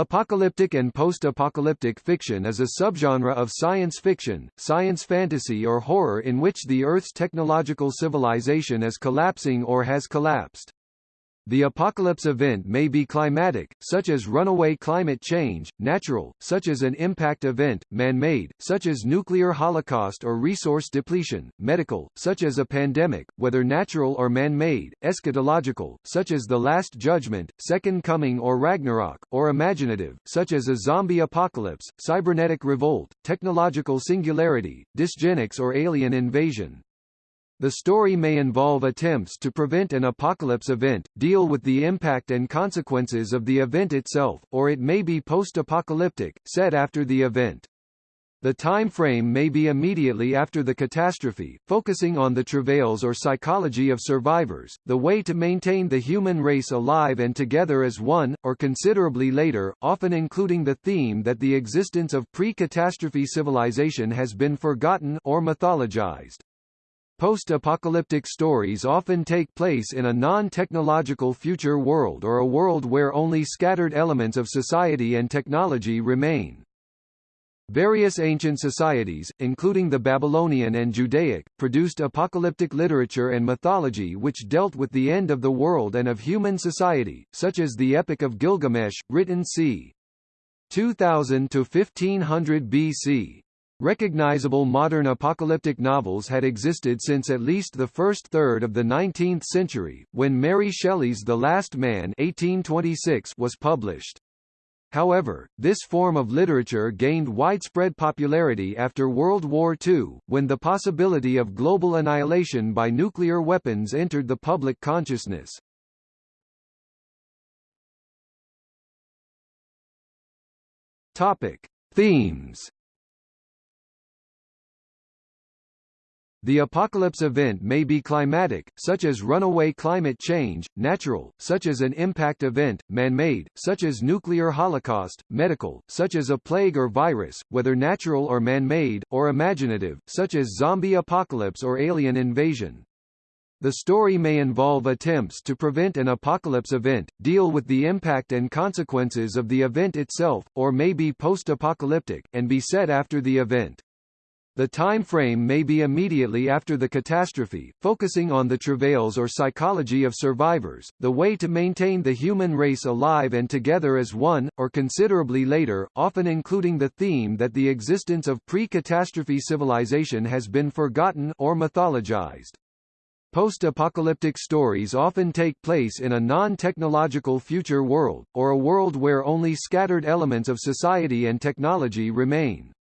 Apocalyptic and post-apocalyptic fiction is a subgenre of science fiction, science fantasy or horror in which the Earth's technological civilization is collapsing or has collapsed. The apocalypse event may be climatic, such as runaway climate change, natural, such as an impact event, man-made, such as nuclear holocaust or resource depletion, medical, such as a pandemic, whether natural or man-made, eschatological, such as the Last Judgment, Second Coming or Ragnarok, or imaginative, such as a zombie apocalypse, cybernetic revolt, technological singularity, dysgenics or alien invasion. The story may involve attempts to prevent an apocalypse event, deal with the impact and consequences of the event itself, or it may be post-apocalyptic, set after the event. The time frame may be immediately after the catastrophe, focusing on the travails or psychology of survivors, the way to maintain the human race alive and together as one, or considerably later, often including the theme that the existence of pre-catastrophe civilization has been forgotten or mythologized. Post-apocalyptic stories often take place in a non-technological future world or a world where only scattered elements of society and technology remain. Various ancient societies, including the Babylonian and Judaic, produced apocalyptic literature and mythology which dealt with the end of the world and of human society, such as the Epic of Gilgamesh, written c. 2000 to 1500 BC. Recognizable modern apocalyptic novels had existed since at least the first third of the 19th century, when Mary Shelley's The Last Man 1826 was published. However, this form of literature gained widespread popularity after World War II, when the possibility of global annihilation by nuclear weapons entered the public consciousness. Topic. Themes The apocalypse event may be climatic, such as runaway climate change, natural, such as an impact event, man-made, such as nuclear holocaust, medical, such as a plague or virus, whether natural or man-made, or imaginative, such as zombie apocalypse or alien invasion. The story may involve attempts to prevent an apocalypse event, deal with the impact and consequences of the event itself, or may be post-apocalyptic, and be set after the event. The time frame may be immediately after the catastrophe, focusing on the travails or psychology of survivors, the way to maintain the human race alive and together as one, or considerably later, often including the theme that the existence of pre-catastrophe civilization has been forgotten or mythologized. Post-apocalyptic stories often take place in a non-technological future world, or a world where only scattered elements of society and technology remain.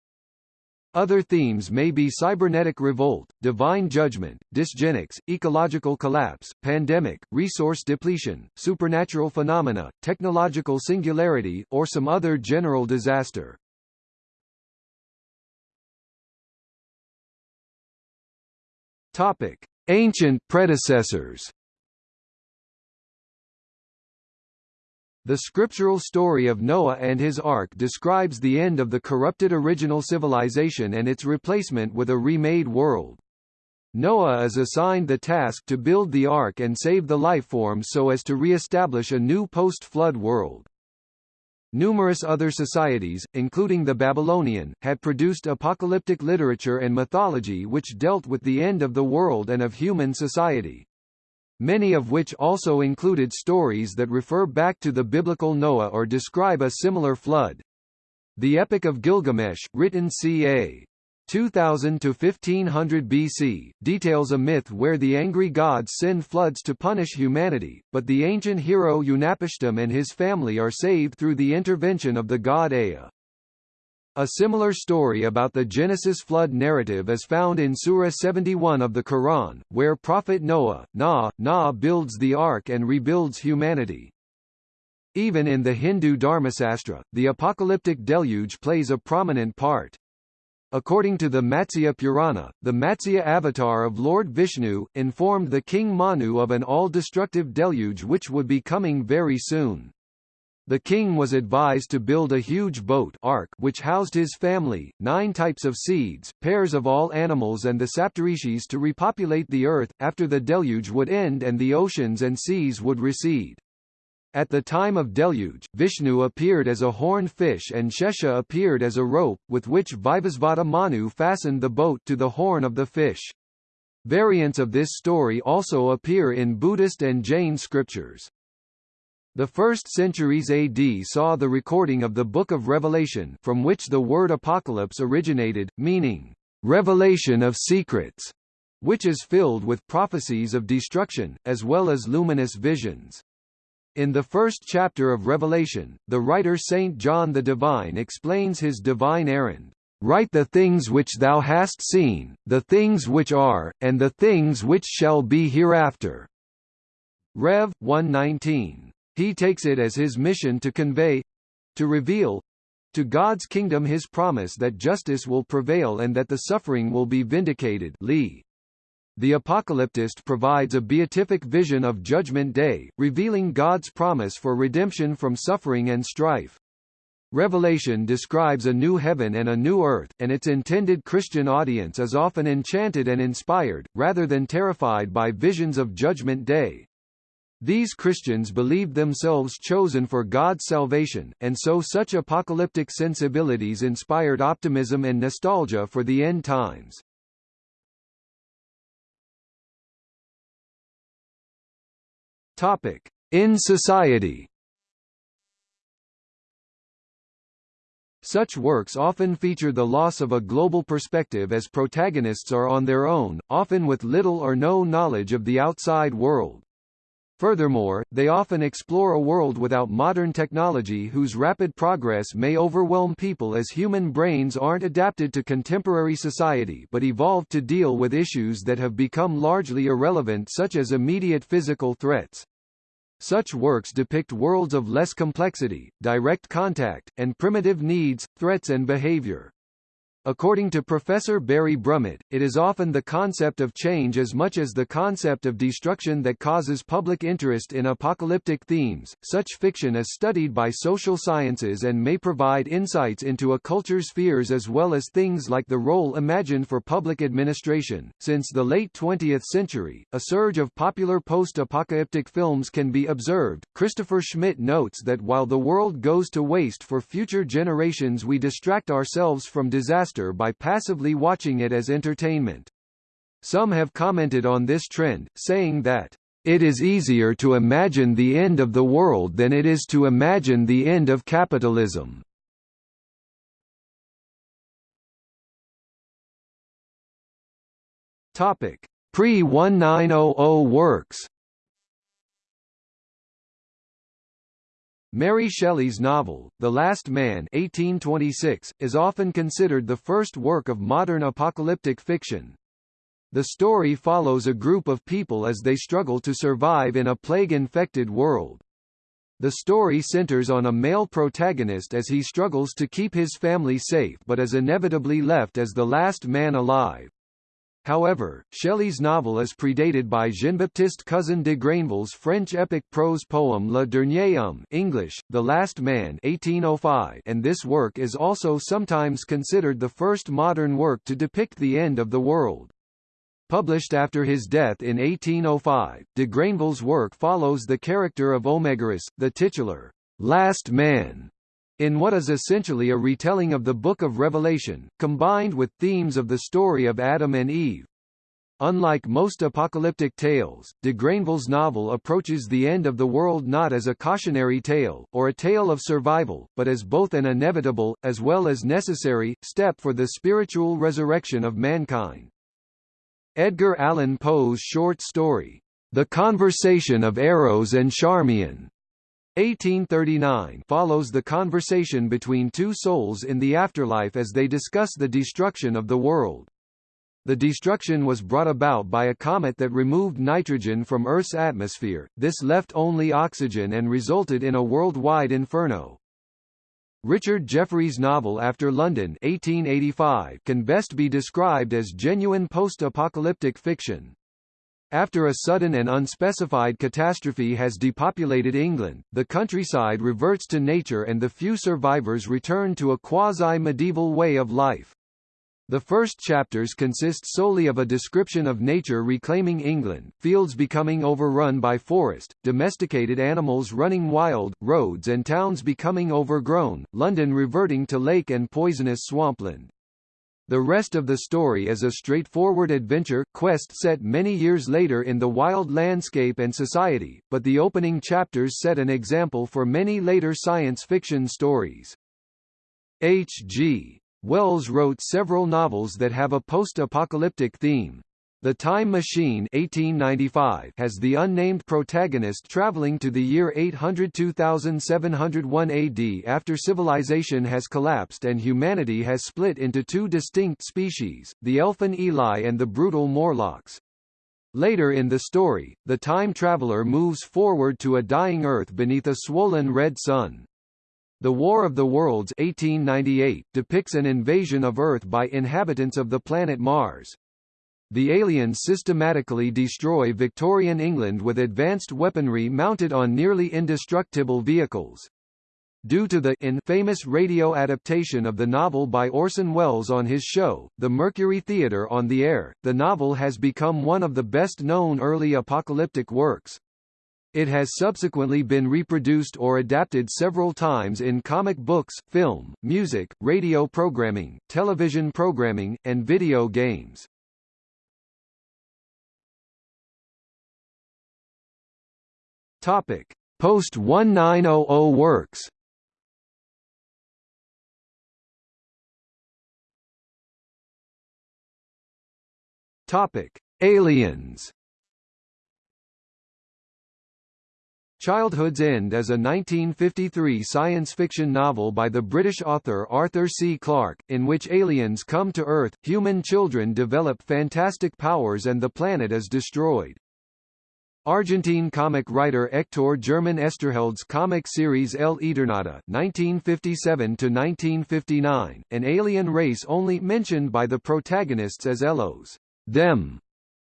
Other themes may be cybernetic revolt, divine judgment, dysgenics, ecological collapse, pandemic, resource depletion, supernatural phenomena, technological singularity, or some other general disaster. Topic: Ancient predecessors. The scriptural story of Noah and his ark describes the end of the corrupted original civilization and its replacement with a remade world. Noah is assigned the task to build the ark and save the lifeforms so as to re-establish a new post-flood world. Numerous other societies, including the Babylonian, had produced apocalyptic literature and mythology which dealt with the end of the world and of human society many of which also included stories that refer back to the biblical Noah or describe a similar flood. The Epic of Gilgamesh, written ca. 2000 to 1500 BC, details a myth where the angry gods send floods to punish humanity, but the ancient hero Utnapishtim and his family are saved through the intervention of the god Ea. A similar story about the Genesis flood narrative is found in Surah 71 of the Quran, where Prophet Noah, Na, Na builds the ark and rebuilds humanity. Even in the Hindu Dharmasastra, the apocalyptic deluge plays a prominent part. According to the Matsya Purana, the Matsya avatar of Lord Vishnu, informed the king Manu of an all-destructive deluge which would be coming very soon. The king was advised to build a huge boat ark which housed his family, nine types of seeds, pairs of all animals and the Saptarishis to repopulate the earth, after the deluge would end and the oceans and seas would recede. At the time of deluge, Vishnu appeared as a horned fish and Shesha appeared as a rope, with which Vivasvata Manu fastened the boat to the horn of the fish. Variants of this story also appear in Buddhist and Jain scriptures. The first centuries AD saw the recording of the Book of Revelation from which the word apocalypse originated, meaning, "...revelation of secrets", which is filled with prophecies of destruction, as well as luminous visions. In the first chapter of Revelation, the writer Saint John the Divine explains his divine errand. Write the things which thou hast seen, the things which are, and the things which shall be hereafter. Rev. 119. He takes it as his mission to convey to reveal to God's kingdom his promise that justice will prevail and that the suffering will be vindicated Lee. The apocalyptist provides a beatific vision of Judgment Day, revealing God's promise for redemption from suffering and strife. Revelation describes a new heaven and a new earth, and its intended Christian audience is often enchanted and inspired, rather than terrified by visions of Judgment Day. These Christians believed themselves chosen for God's salvation, and so such apocalyptic sensibilities inspired optimism and nostalgia for the end times. Topic: In society. Such works often feature the loss of a global perspective as protagonists are on their own, often with little or no knowledge of the outside world. Furthermore, they often explore a world without modern technology whose rapid progress may overwhelm people as human brains aren't adapted to contemporary society but evolved to deal with issues that have become largely irrelevant such as immediate physical threats. Such works depict worlds of less complexity, direct contact, and primitive needs, threats and behavior. According to Professor Barry Brummett, it is often the concept of change as much as the concept of destruction that causes public interest in apocalyptic themes. Such fiction is studied by social sciences and may provide insights into a culture's fears as well as things like the role imagined for public administration. Since the late 20th century, a surge of popular post-apocalyptic films can be observed. Christopher Schmidt notes that while the world goes to waste for future generations we distract ourselves from disaster by passively watching it as entertainment. Some have commented on this trend, saying that, "...it is easier to imagine the end of the world than it is to imagine the end of capitalism." Pre-1900 works Mary Shelley's novel, The Last Man 1826, is often considered the first work of modern apocalyptic fiction. The story follows a group of people as they struggle to survive in a plague-infected world. The story centers on a male protagonist as he struggles to keep his family safe but is inevitably left as the last man alive. However, Shelley's novel is predated by Jean-Baptiste Cousin de Grainville's French epic prose poem Le Dernier Homme English, The Last Man 1805 and this work is also sometimes considered the first modern work to depict the end of the world. Published after his death in 1805, de Grainville's work follows the character of Omegarus, the titular last man in what is essentially a retelling of the Book of Revelation, combined with themes of the story of Adam and Eve. Unlike most apocalyptic tales, de Grainville's novel approaches the end of the world not as a cautionary tale, or a tale of survival, but as both an inevitable, as well as necessary, step for the spiritual resurrection of mankind. Edgar Allan Poe's short story, The Conversation of Eiros and Charmion, 1839 follows the conversation between two souls in the afterlife as they discuss the destruction of the world. The destruction was brought about by a comet that removed nitrogen from Earth's atmosphere, this left only oxygen and resulted in a worldwide inferno. Richard Jefferies' novel After London 1885 can best be described as genuine post-apocalyptic fiction. After a sudden and unspecified catastrophe has depopulated England, the countryside reverts to nature and the few survivors return to a quasi-medieval way of life. The first chapters consist solely of a description of nature reclaiming England, fields becoming overrun by forest, domesticated animals running wild, roads and towns becoming overgrown, London reverting to lake and poisonous swampland. The rest of the story is a straightforward adventure, quest set many years later in the wild landscape and society, but the opening chapters set an example for many later science fiction stories. H.G. Wells wrote several novels that have a post-apocalyptic theme. The Time Machine 1895 has the unnamed protagonist traveling to the year 802,701 AD after civilization has collapsed and humanity has split into two distinct species, the Elfin Eloi and the brutal Morlocks. Later in the story, the time traveler moves forward to a dying Earth beneath a swollen red sun. The War of the Worlds 1898 depicts an invasion of Earth by inhabitants of the planet Mars. The aliens systematically destroy Victorian England with advanced weaponry mounted on nearly indestructible vehicles. Due to the infamous radio adaptation of the novel by Orson Welles on his show, The Mercury Theatre on the Air, the novel has become one of the best-known early apocalyptic works. It has subsequently been reproduced or adapted several times in comic books, film, music, radio programming, television programming, and video games. Topic: Post-1900 works. Topic: Aliens. Childhood's End is a 1953 science fiction novel by the British author Arthur C. Clarke, in which aliens come to Earth, human children develop fantastic powers and the planet is destroyed. Argentine comic writer Hector German Oesterheld's comic series El Eternauta (1957–1959), an alien race only mentioned by the protagonists as Ellos, them,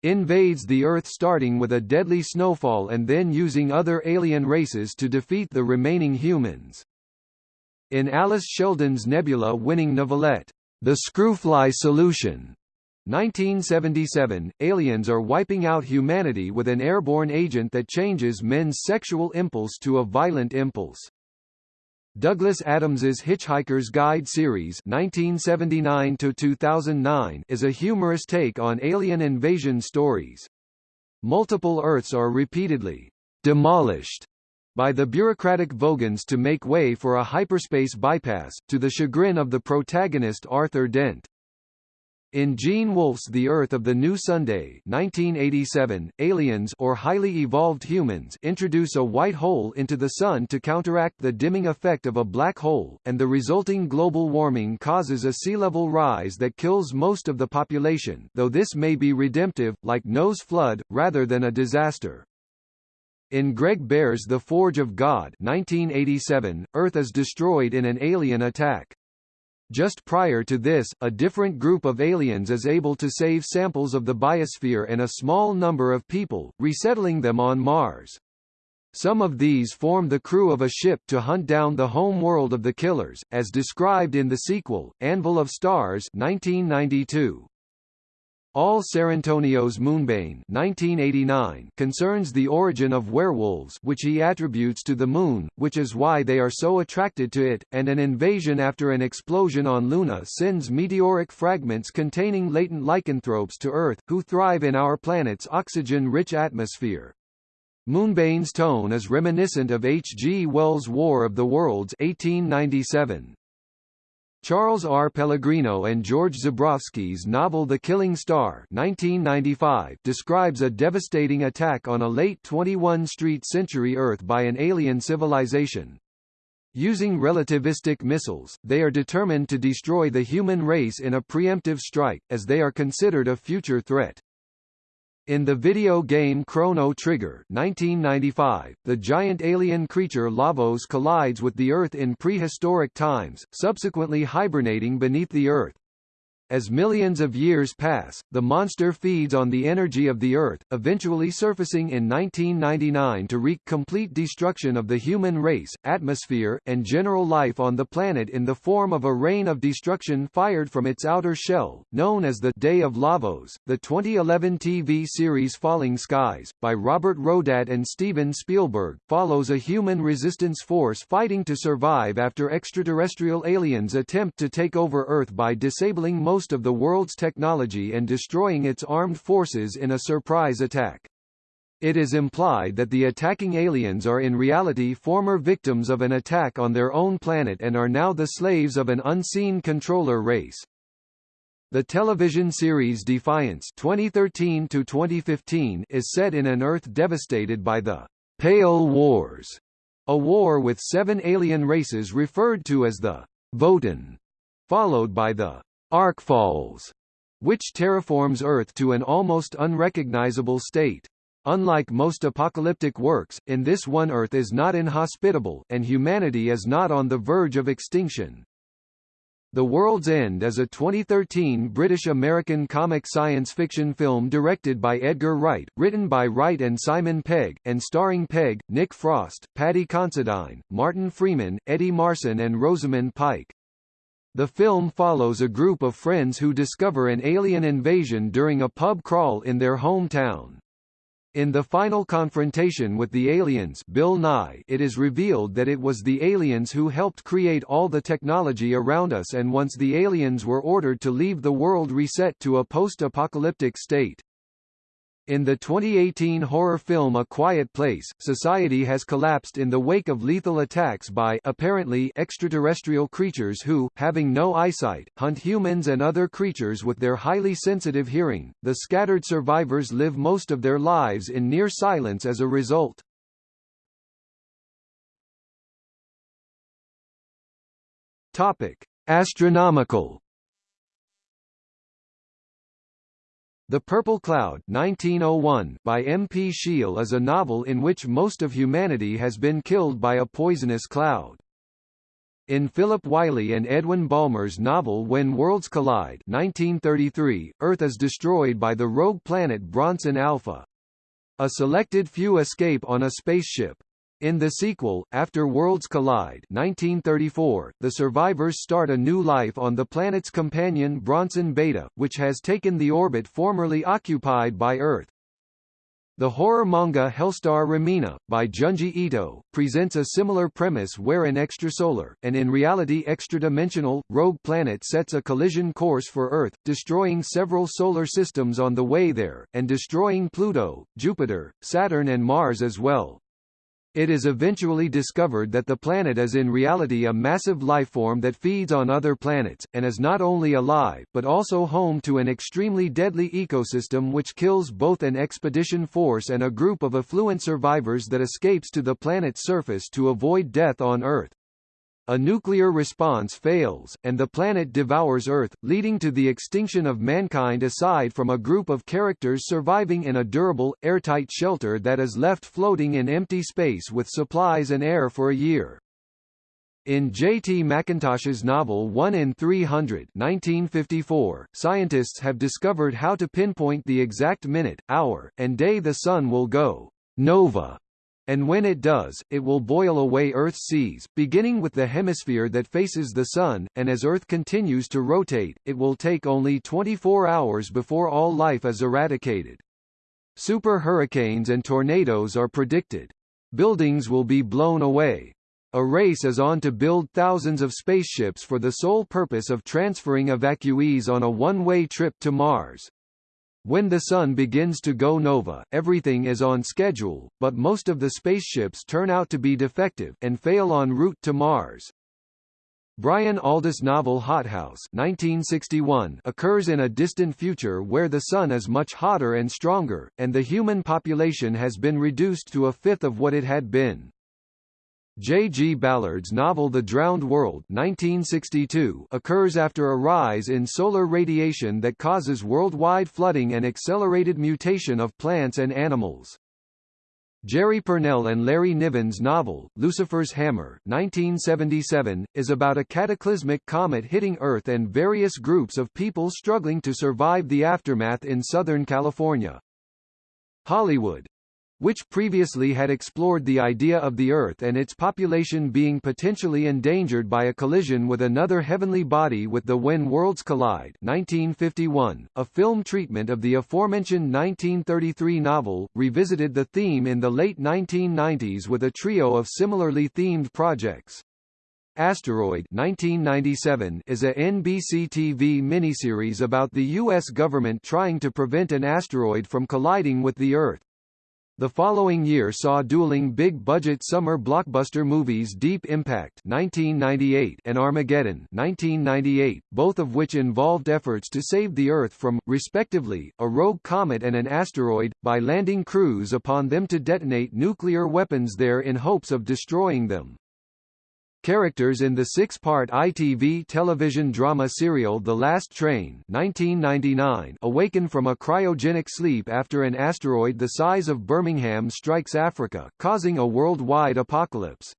invades the Earth starting with a deadly snowfall and then using other alien races to defeat the remaining humans. In Alice Sheldon's Nebula-winning novelette, The Screwfly Solution, 1977, aliens are wiping out humanity with an airborne agent that changes men's sexual impulse to a violent impulse. Douglas Adams's Hitchhiker's Guide series 1979 is a humorous take on alien invasion stories. Multiple Earths are repeatedly demolished by the bureaucratic Vogons to make way for a hyperspace bypass, to the chagrin of the protagonist Arthur Dent. In Gene Wolfe's The Urth of the New Sunday 1987, aliens or highly evolved humans introduce a white hole into the Sun to counteract the dimming effect of a black hole, and the resulting global warming causes a sea level rise that kills most of the population though this may be redemptive, like Noah's flood, rather than a disaster. In Greg Bear's The Forge of God 1987, Earth is destroyed in an alien attack. Just prior to this, a different group of aliens is able to save samples of the biosphere and a small number of people, resettling them on Mars. Some of these form the crew of a ship to hunt down the home world of the killers, as described in the sequel, Anvil of Stars 1992. Al Sarrantonio's Moonbane 1989 concerns the origin of werewolves which he attributes to the moon, which is why they are so attracted to it, and an invasion after an explosion on Luna sends meteoric fragments containing latent lycanthropes to Earth, who thrive in our planet's oxygen-rich atmosphere. Moonbane's tone is reminiscent of H. G. Wells' War of the Worlds 1897. Charles R. Pellegrino and George Zebrowski's novel The Killing Star 1995 describes a devastating attack on a late 21st century Earth by an alien civilization. Using relativistic missiles, they are determined to destroy the human race in a preemptive strike, as they are considered a future threat. In the video game Chrono Trigger 1995, the giant alien creature Lavos collides with the Earth in prehistoric times, subsequently hibernating beneath the Earth. As millions of years pass, the monster feeds on the energy of the Earth, eventually surfacing in 1999 to wreak complete destruction of the human race, atmosphere, and general life on the planet in the form of a rain of destruction fired from its outer shell, known as the Day of Lavos. The 2011 TV series Falling Skies, by Robert Rodat and Steven Spielberg, follows a human resistance force fighting to survive after extraterrestrial aliens attempt to take over Earth by disabling most of the world's technology and destroying its armed forces in a surprise attack. It is implied that the attacking aliens are in reality former victims of an attack on their own planet and are now the slaves of an unseen controller race. The television series Defiance 2013 is set in an Earth devastated by the Pale Wars, a war with seven alien races referred to as the Votan, followed by the Arkfalls, which terraforms Earth to an almost unrecognizable state. Unlike most apocalyptic works, in this one Earth is not inhospitable, and humanity is not on the verge of extinction. The World's End is a 2013 British-American comic science fiction film directed by Edgar Wright, written by Wright and Simon Pegg, and starring Pegg, Nick Frost, Paddy Considine, Martin Freeman, Eddie Marsan and Rosamund Pike. The film follows a group of friends who discover an alien invasion during a pub crawl in their hometown. In the final confrontation with the aliens Bill Nighy, it is revealed that it was the aliens who helped create all the technology around us and once the aliens were ordered to leave the world reset to a post-apocalyptic state. In the 2018 horror film A Quiet Place, society has collapsed in the wake of lethal attacks by apparently extraterrestrial creatures who, having no eyesight, hunt humans and other creatures with their highly sensitive hearing. The scattered survivors live most of their lives in near silence as a result. Topic: Astronomical The Purple Cloud 1901 by M. P. Shiel is a novel in which most of humanity has been killed by a poisonous cloud. In Philip Wylie and Edwin Balmer's novel When Worlds Collide 1933, Earth is destroyed by the rogue planet Bronson Alpha. A selected few escape on a spaceship. In the sequel, After Worlds Collide 1934, the survivors start a new life on the planet's companion Bronson Beta, which has taken the orbit formerly occupied by Earth. The horror manga Hellstar Remina, by Junji Ito, presents a similar premise where an extrasolar, and in reality extra-dimensional, rogue planet sets a collision course for Earth, destroying several solar systems on the way there, and destroying Pluto, Jupiter, Saturn and Mars as well. It is eventually discovered that the planet is in reality a massive lifeform that feeds on other planets, and is not only alive, but also home to an extremely deadly ecosystem which kills both an expedition force and a group of affluent survivors that escapes to the planet's surface to avoid death on Earth. A nuclear response fails, and the planet devours Earth, leading to the extinction of mankind aside from a group of characters surviving in a durable, airtight shelter that is left floating in empty space with supplies and air for a year. In J.T. McIntosh's novel 1 in 300 1954, scientists have discovered how to pinpoint the exact minute, hour, and day the Sun will go nova and when it does, it will boil away Earth's seas, beginning with the hemisphere that faces the Sun, and as Earth continues to rotate, it will take only 24 hours before all life is eradicated. Super hurricanes and tornadoes are predicted. Buildings will be blown away. A race is on to build thousands of spaceships for the sole purpose of transferring evacuees on a one-way trip to Mars. When the Sun begins to go nova, everything is on schedule, but most of the spaceships turn out to be defective, and fail en route to Mars. Brian Aldiss' novel Hothouse 1961 occurs in a distant future where the Sun is much hotter and stronger, and the human population has been reduced to a fifth of what it had been. J. G. Ballard's novel The Drowned World 1962 occurs after a rise in solar radiation that causes worldwide flooding and accelerated mutation of plants and animals. Jerry Pournelle and Larry Niven's novel, Lucifer's Hammer 1977, is about a cataclysmic comet hitting Earth and various groups of people struggling to survive the aftermath in Southern California. Hollywood which previously had explored the idea of the Earth and its population being potentially endangered by a collision with another heavenly body with the When Worlds Collide 1951, a film treatment of the aforementioned 1933 novel, revisited the theme in the late 1990s with a trio of similarly themed projects. Asteroid 1997 is a NBC TV miniseries about the U.S. government trying to prevent an asteroid from colliding with the Earth. The following year saw dueling big-budget summer blockbuster movies Deep Impact 1998 and Armageddon 1998, both of which involved efforts to save the Earth from, respectively, a rogue comet and an asteroid, by landing crews upon them to detonate nuclear weapons there in hopes of destroying them. Characters in the six-part ITV television drama serial The Last Train 1999 awaken from a cryogenic sleep after an asteroid the size of Birmingham strikes Africa, causing a worldwide apocalypse.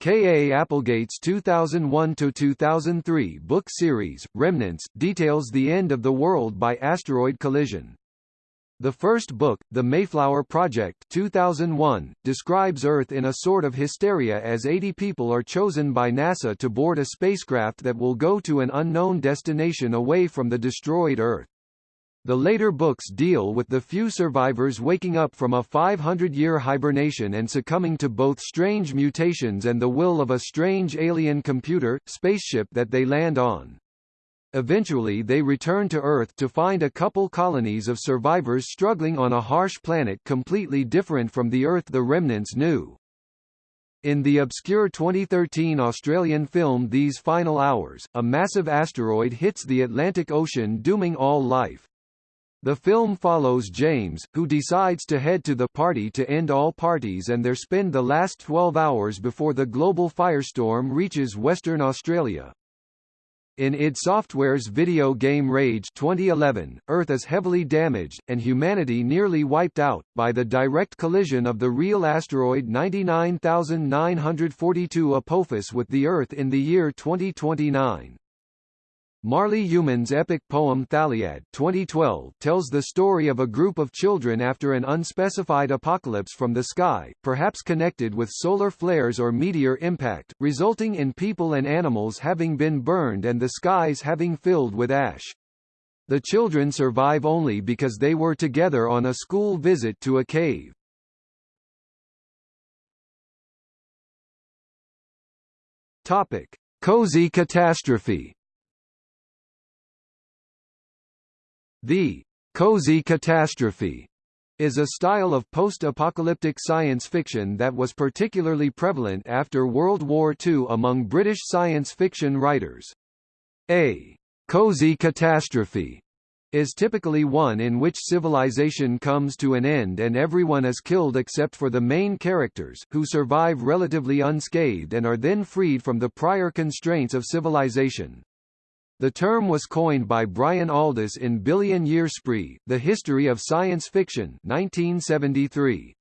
K. A. Applegate's 2001–2003 book series, Remnants, details the end of the world by asteroid collision. The first book, The Mayflower Project 2001, describes Earth in a sort of hysteria as 80 people are chosen by NASA to board a spacecraft that will go to an unknown destination away from the destroyed Earth. The later books deal with the few survivors waking up from a 500-year hibernation and succumbing to both strange mutations and the will of a strange alien computer, spaceship that they land on. Eventually they return to Earth to find a couple colonies of survivors struggling on a harsh planet completely different from the Earth the remnants knew. In the obscure 2013 Australian film These Final Hours, a massive asteroid hits the Atlantic Ocean dooming all life. The film follows James, who decides to head to the party to end all parties and there spend the last 12 hours before the global firestorm reaches Western Australia. In id Software's video game Rage 2011, Earth is heavily damaged, and humanity nearly wiped out, by the direct collision of the real asteroid 99942 Apophis with the Earth in the year 2029. Marly Youmans' epic poem Thaliad 2012 tells the story of a group of children after an unspecified apocalypse from the sky, perhaps connected with solar flares or meteor impact, resulting in people and animals having been burned and the skies having filled with ash. The children survive only because they were together on a school visit to a cave. Topic: Cozy catastrophe The cozy catastrophe is a style of post-apocalyptic science fiction that was particularly prevalent after World War II among British science fiction writers. A cozy catastrophe is typically one in which civilization comes to an end and everyone is killed except for the main characters, who survive relatively unscathed and are then freed from the prior constraints of civilization. The term was coined by Brian Aldiss in Billion Year Spree, The History of Science Fiction 1973.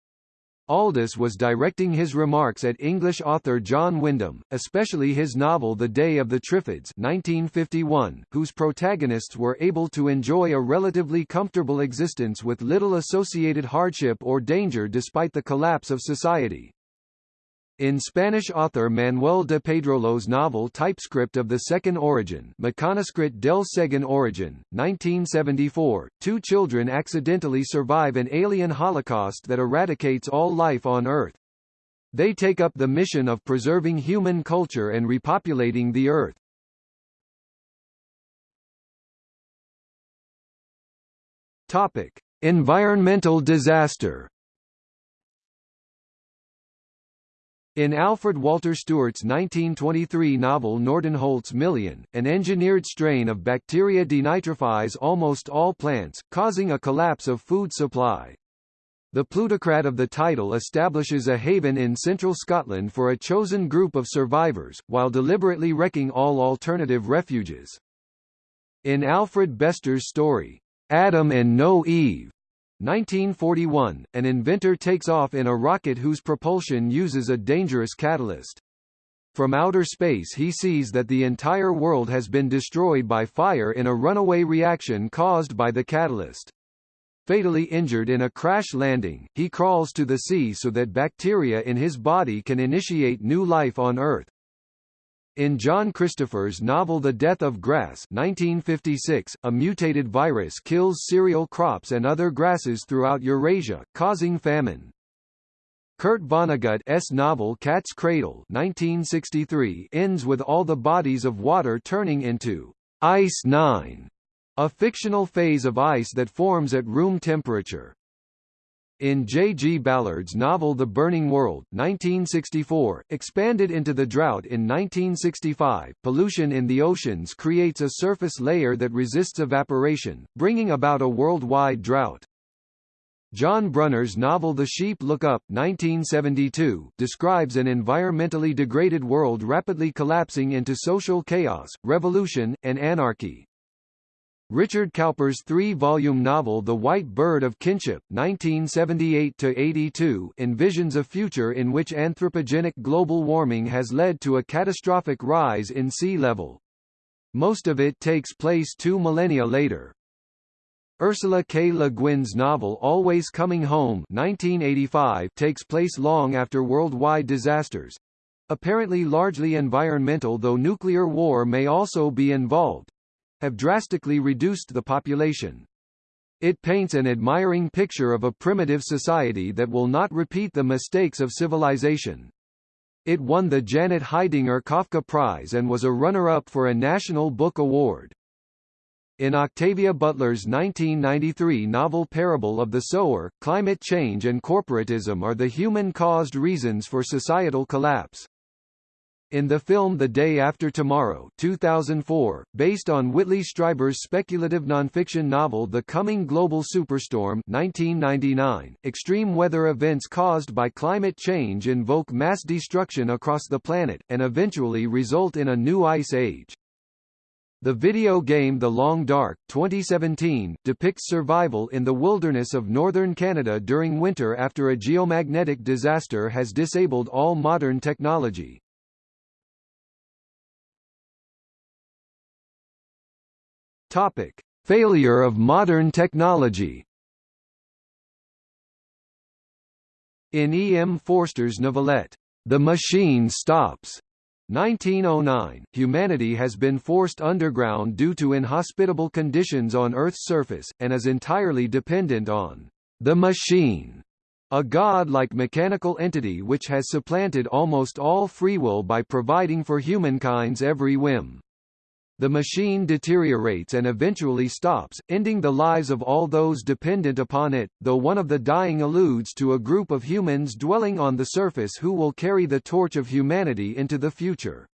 Aldiss was directing his remarks at English author John Wyndham, especially his novel The Day of the Triffids 1951, whose protagonists were able to enjoy a relatively comfortable existence with little associated hardship or danger despite the collapse of society. In Spanish author Manuel de Pedrolo's novel Typescript of the Second Origin Mecanoscript del Segundo Origin, 1974, two children accidentally survive an alien holocaust that eradicates all life on Earth. They take up the mission of preserving human culture and repopulating the Earth. Topic. Environmental disaster In Alfred Walter Stewart's 1923 novel Nordenholt's Million, an engineered strain of bacteria denitrifies almost all plants, causing a collapse of food supply. The plutocrat of the title establishes a haven in central Scotland for a chosen group of survivors, while deliberately wrecking all alternative refuges. In Alfred Bester's story, Adam and No Eve, 1941, an inventor takes off in a rocket whose propulsion uses a dangerous catalyst. From outer space he sees that the entire world has been destroyed by fire in a runaway reaction caused by the catalyst. Fatally injured in a crash landing, he crawls to the sea so that bacteria in his body can initiate new life on Earth. In John Christopher's novel The Death of Grass 1956, a mutated virus kills cereal crops and other grasses throughout Eurasia, causing famine. Kurt Vonnegut's novel Cat's Cradle 1963 ends with all the bodies of water turning into Ice 9, a fictional phase of ice that forms at room temperature. In J. G. Ballard's novel The Burning World 1964, expanded into The Drought in 1965, pollution in the oceans creates a surface layer that resists evaporation, bringing about a worldwide drought. John Brunner's novel The Sheep Look Up 1972 describes an environmentally degraded world rapidly collapsing into social chaos, revolution, and anarchy. Richard Cowper's three-volume novel The White Bird of Kinship 1978-82 envisions a future in which anthropogenic global warming has led to a catastrophic rise in sea level. Most of it takes place two millennia later. Ursula K. Le Guin's novel Always Coming Home 1985 takes place long after worldwide disasters apparently largely environmental though nuclear war may also be involved have drastically reduced the population. It paints an admiring picture of a primitive society that will not repeat the mistakes of civilization. It won the Janet Heidinger Kafka Prize and was a runner-up for a National Book Award. In Octavia Butler's 1993 novel Parable of the Sower, climate change and corporatism are the human-caused reasons for societal collapse. In the film The Day After Tomorrow 2004, based on Whitley Strieber's speculative nonfiction novel The Coming Global Superstorm 1999, extreme weather events caused by climate change invoke mass destruction across the planet, and eventually result in a new ice age. The video game The Long Dark 2017 depicts survival in the wilderness of northern Canada during winter after a geomagnetic disaster has disabled all modern technology. Topic: Failure of modern technology. In E. M. Forster's novelette, The Machine Stops, 1909, humanity has been forced underground due to inhospitable conditions on Earth's surface, and is entirely dependent on the machine, a god-like mechanical entity which has supplanted almost all free will by providing for humankind's every whim. The machine deteriorates and eventually stops, ending the lives of all those dependent upon it, though one of the dying alludes to a group of humans dwelling on the surface who will carry the torch of humanity into the future.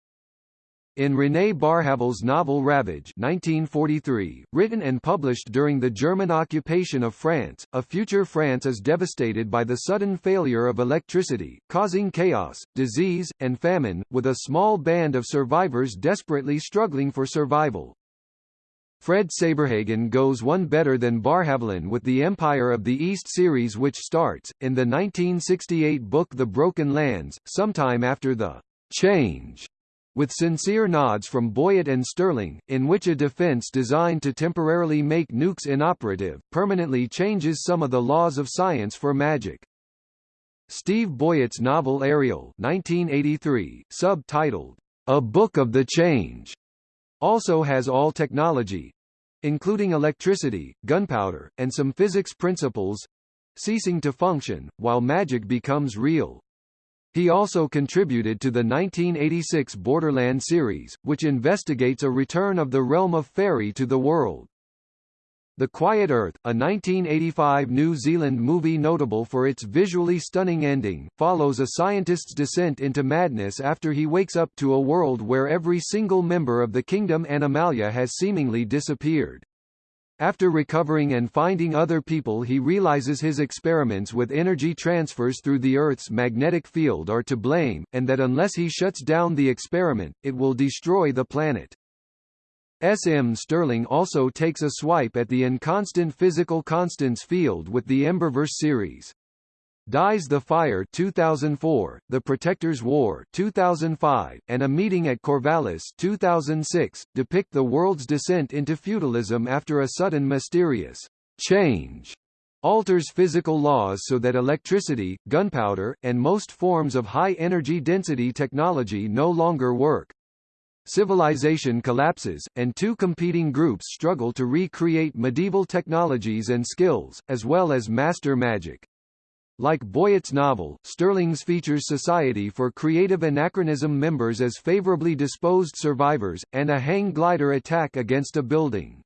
In René Barjavel's novel Ravage 1943, written and published during the German occupation of France, a future France is devastated by the sudden failure of electricity, causing chaos, disease, and famine, with a small band of survivors desperately struggling for survival. Fred Saberhagen goes one better than Barjavelin with the Empire of the East series which starts, in the 1968 book The Broken Lands, sometime after the change with sincere nods from Boyett and Stirling, in which a defense designed to temporarily make nukes inoperative, permanently changes some of the laws of science for magic. Steve Boyett's novel Ariel 1983, subtitled, A Book of the Change, also has all technology, including electricity, gunpowder, and some physics principles, ceasing to function, while magic becomes real. He also contributed to the 1986 Borderland series, which investigates a return of the realm of fairy to the world. The Quiet Earth, a 1985 New Zealand movie notable for its visually stunning ending, follows a scientist's descent into madness after he wakes up to a world where every single member of the kingdom Animalia has seemingly disappeared. After recovering and finding other people he realizes his experiments with energy transfers through the Earth's magnetic field are to blame, and that unless he shuts down the experiment, it will destroy the planet. S.M. Stirling also takes a swipe at the inconstant physical constants field with the Emberverse series. Dies the Fire 2004, The Protector's War 2005, and A Meeting at Corvallis 2006, depict the world's descent into feudalism after a sudden mysterious change alters physical laws so that electricity, gunpowder, and most forms of high-energy density technology no longer work. Civilization collapses, and two competing groups struggle to recreate medieval technologies and skills, as well as master magic. Like Boyett's novel, Stirling's features Society for Creative Anachronism members as favorably disposed survivors, and a hang glider attack against a building.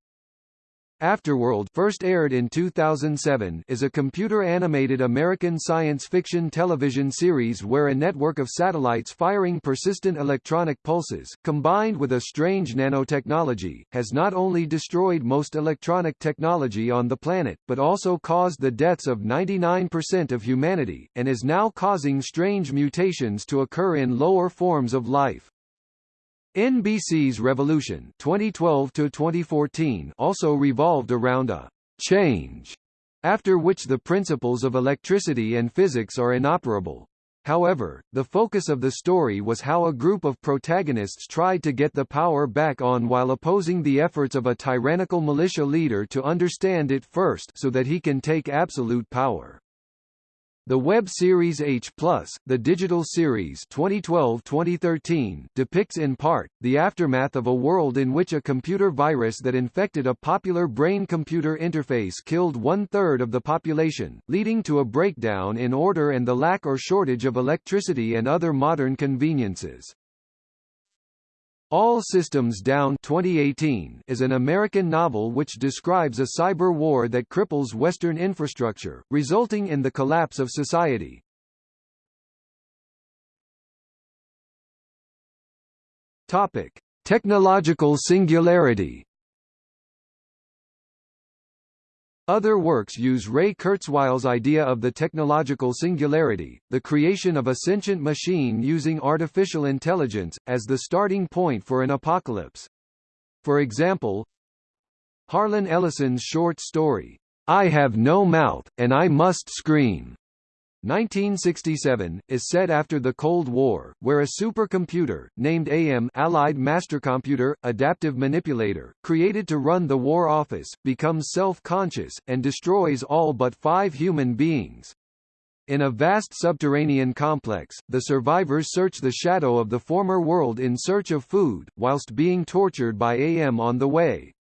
Afterworld first aired in 2007 is a computer-animated American science fiction television series where a network of satellites firing persistent electronic pulses, combined with a strange nanotechnology, has not only destroyed most electronic technology on the planet, but also caused the deaths of 99% of humanity, and is now causing strange mutations to occur in lower forms of life. NBC's Revolution 2012 to 2014 also revolved around a change after which the principles of electricity and physics are inoperable. However, the focus of the story was how a group of protagonists tried to get the power back on while opposing the efforts of a tyrannical militia leader to understand it first so that he can take absolute power. The web series H+, the digital series 2012-2013, depicts in part, the aftermath of a world in which a computer virus that infected a popular brain-computer interface killed one-third of the population, leading to a breakdown in order and the lack or shortage of electricity and other modern conveniences. All Systems Down 2018 is an American novel which describes a cyber war that cripples Western infrastructure, resulting in the collapse of society. Topic: Technological singularity Other works use Ray Kurzweil's idea of the technological singularity, the creation of a sentient machine using artificial intelligence, as the starting point for an apocalypse. For example, Harlan Ellison's short story, I Have No Mouth, and I Must Scream, 1967, is set after the Cold War, where a supercomputer, named AM Allied Mastercomputer, Adaptive Manipulator, created to run the War Office, becomes self-conscious, and destroys all but five human beings. In a vast subterranean complex, the survivors search the shadow of the former world in search of food, whilst being tortured by AM on the way.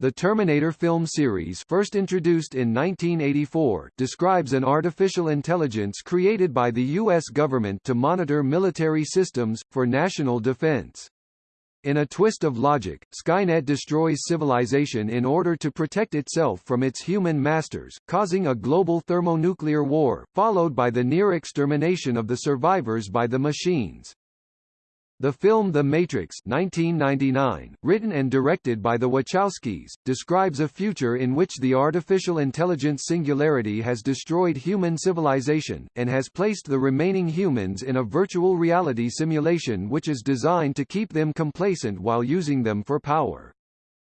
The Terminator film series first introduced in 1984 describes an artificial intelligence created by the U.S. government to monitor military systems, for national defense. In a twist of logic, Skynet destroys civilization in order to protect itself from its human masters, causing a global thermonuclear war, followed by the near extermination of the survivors by the machines. The film The Matrix 1999, written and directed by the Wachowskis, describes a future in which the artificial intelligence singularity has destroyed human civilization, and has placed the remaining humans in a virtual reality simulation which is designed to keep them complacent while using them for power.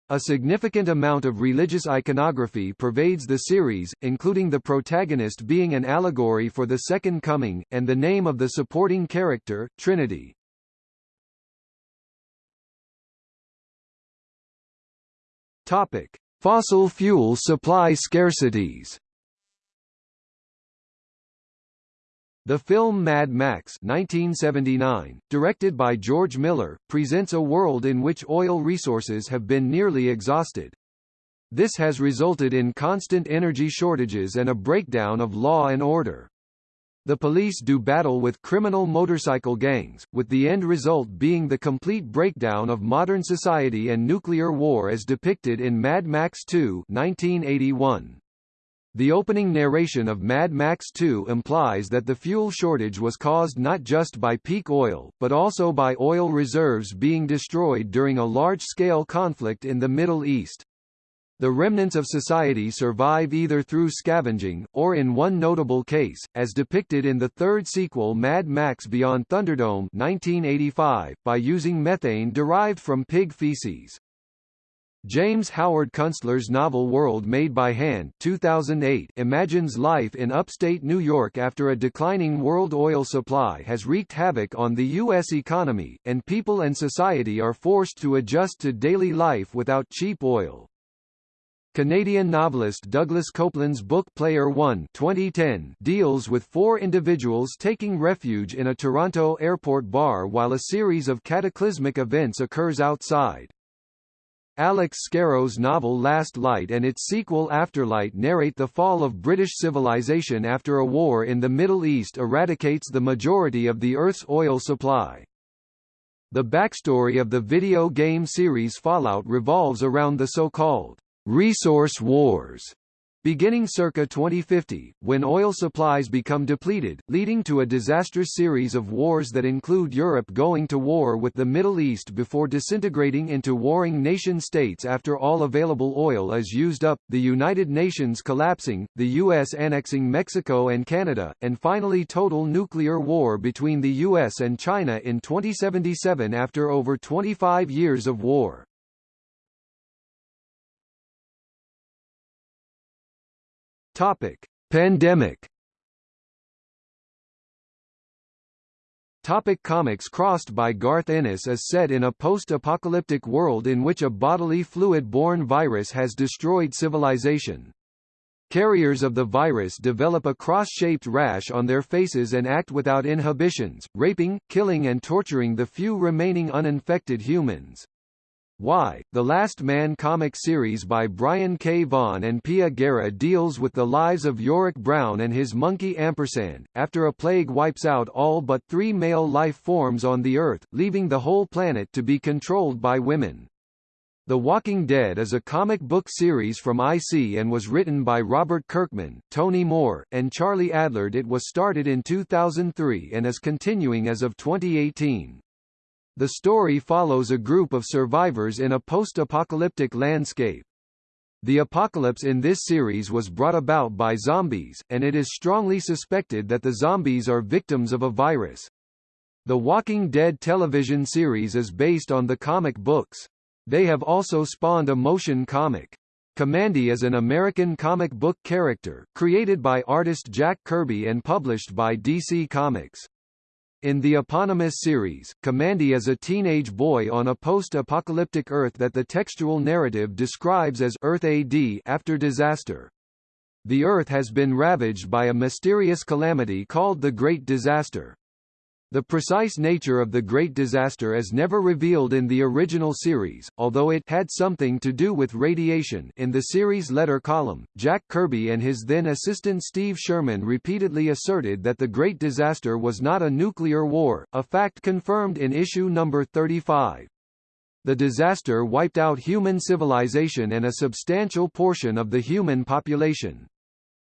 A significant amount of religious iconography pervades the series, including the protagonist being an allegory for the Second Coming, and the name of the supporting character, Trinity. Topic: Fossil fuel supply scarcities. The film Mad Max 1979, directed by George Miller, presents a world in which oil resources have been nearly exhausted. This has resulted in constant energy shortages and a breakdown of law and order. The police do battle with criminal motorcycle gangs, with the end result being the complete breakdown of modern society and nuclear war as depicted in Mad Max 2 1981. The opening narration of Mad Max 2 implies that the fuel shortage was caused not just by peak oil, but also by oil reserves being destroyed during a large-scale conflict in the Middle East. The remnants of society survive either through scavenging, or in one notable case, as depicted in the third sequel Mad Max Beyond Thunderdome 1985, by using methane derived from pig feces. James Howard Kunstler's novel World Made by Hand 2008 imagines life in upstate New York after a declining world oil supply has wreaked havoc on the U.S. economy, and people and society are forced to adjust to daily life without cheap oil. Canadian novelist Douglas Coupland's book Player One 2010 deals with four individuals taking refuge in a Toronto airport bar while a series of cataclysmic events occurs outside. Alex Scarrow's novel Last Light and its sequel Afterlight narrate the fall of British civilization after a war in the Middle East eradicates the majority of the Earth's oil supply. The backstory of the video game series Fallout revolves around the so-called resource wars beginning circa 2050, when oil supplies become depleted, leading to a disastrous series of wars that include Europe going to war with the Middle East before disintegrating into warring nation-states after all available oil is used up, the United Nations collapsing, the U.S. annexing Mexico and Canada, and finally total nuclear war between the U.S. and China in 2077 after over 25 years of war. Topic: Pandemic. Topic comics Crossed by Garth Ennis is set in a post-apocalyptic world in which a bodily fluid-borne virus has destroyed civilization. Carriers of the virus develop a cross-shaped rash on their faces and act without inhibitions, raping, killing and torturing the few remaining uninfected humans. Y, The Last Man comic series by Brian K. Vaughan and Pia Guerra deals with the lives of Yorick Brown and his monkey Ampersand, after a plague wipes out all but three male life forms on the Earth, leaving the whole planet to be controlled by women. The Walking Dead is a comic book series from IC and was written by Robert Kirkman, Tony Moore, and Charlie Adlard. It was started in 2003 and is continuing as of 2018. The story follows a group of survivors in a post-apocalyptic landscape. The apocalypse in this series was brought about by zombies, and it is strongly suspected that the zombies are victims of a virus. The Walking Dead television series is based on the comic books. They have also spawned a motion comic. Kamandi is an American comic book character, created by artist Jack Kirby and published by DC Comics. In the eponymous series, Kamandi is a teenage boy on a post-apocalyptic Earth that the textual narrative describes as Earth AD after disaster. The Earth has been ravaged by a mysterious calamity called the Great Disaster. The precise nature of the Great Disaster is never revealed in the original series, although it had something to do with radiation in the series letter column. Jack Kirby and his then assistant Steve Sherman repeatedly asserted that the Great Disaster was not a nuclear war, a fact confirmed in issue number 35. The disaster wiped out human civilization and a substantial portion of the human population.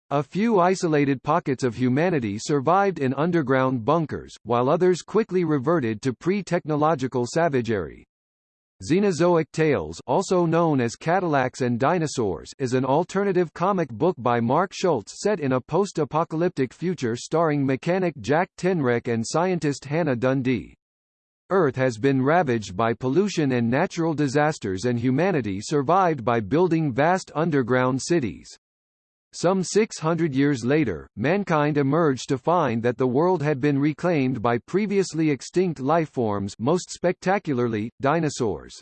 A few isolated pockets of humanity survived in underground bunkers, while others quickly reverted to pre-technological savagery. Xenozoic Tales also known as Cadillacs and Dinosaurs is an alternative comic book by Mark Schultz set in a post-apocalyptic future starring mechanic Jack Tenrec and scientist Hannah Dundee. Earth has been ravaged by pollution and natural disasters and humanity survived by building vast underground cities. Some 600 years later, mankind emerged to find that the world had been reclaimed by previously extinct lifeforms most spectacularly, dinosaurs.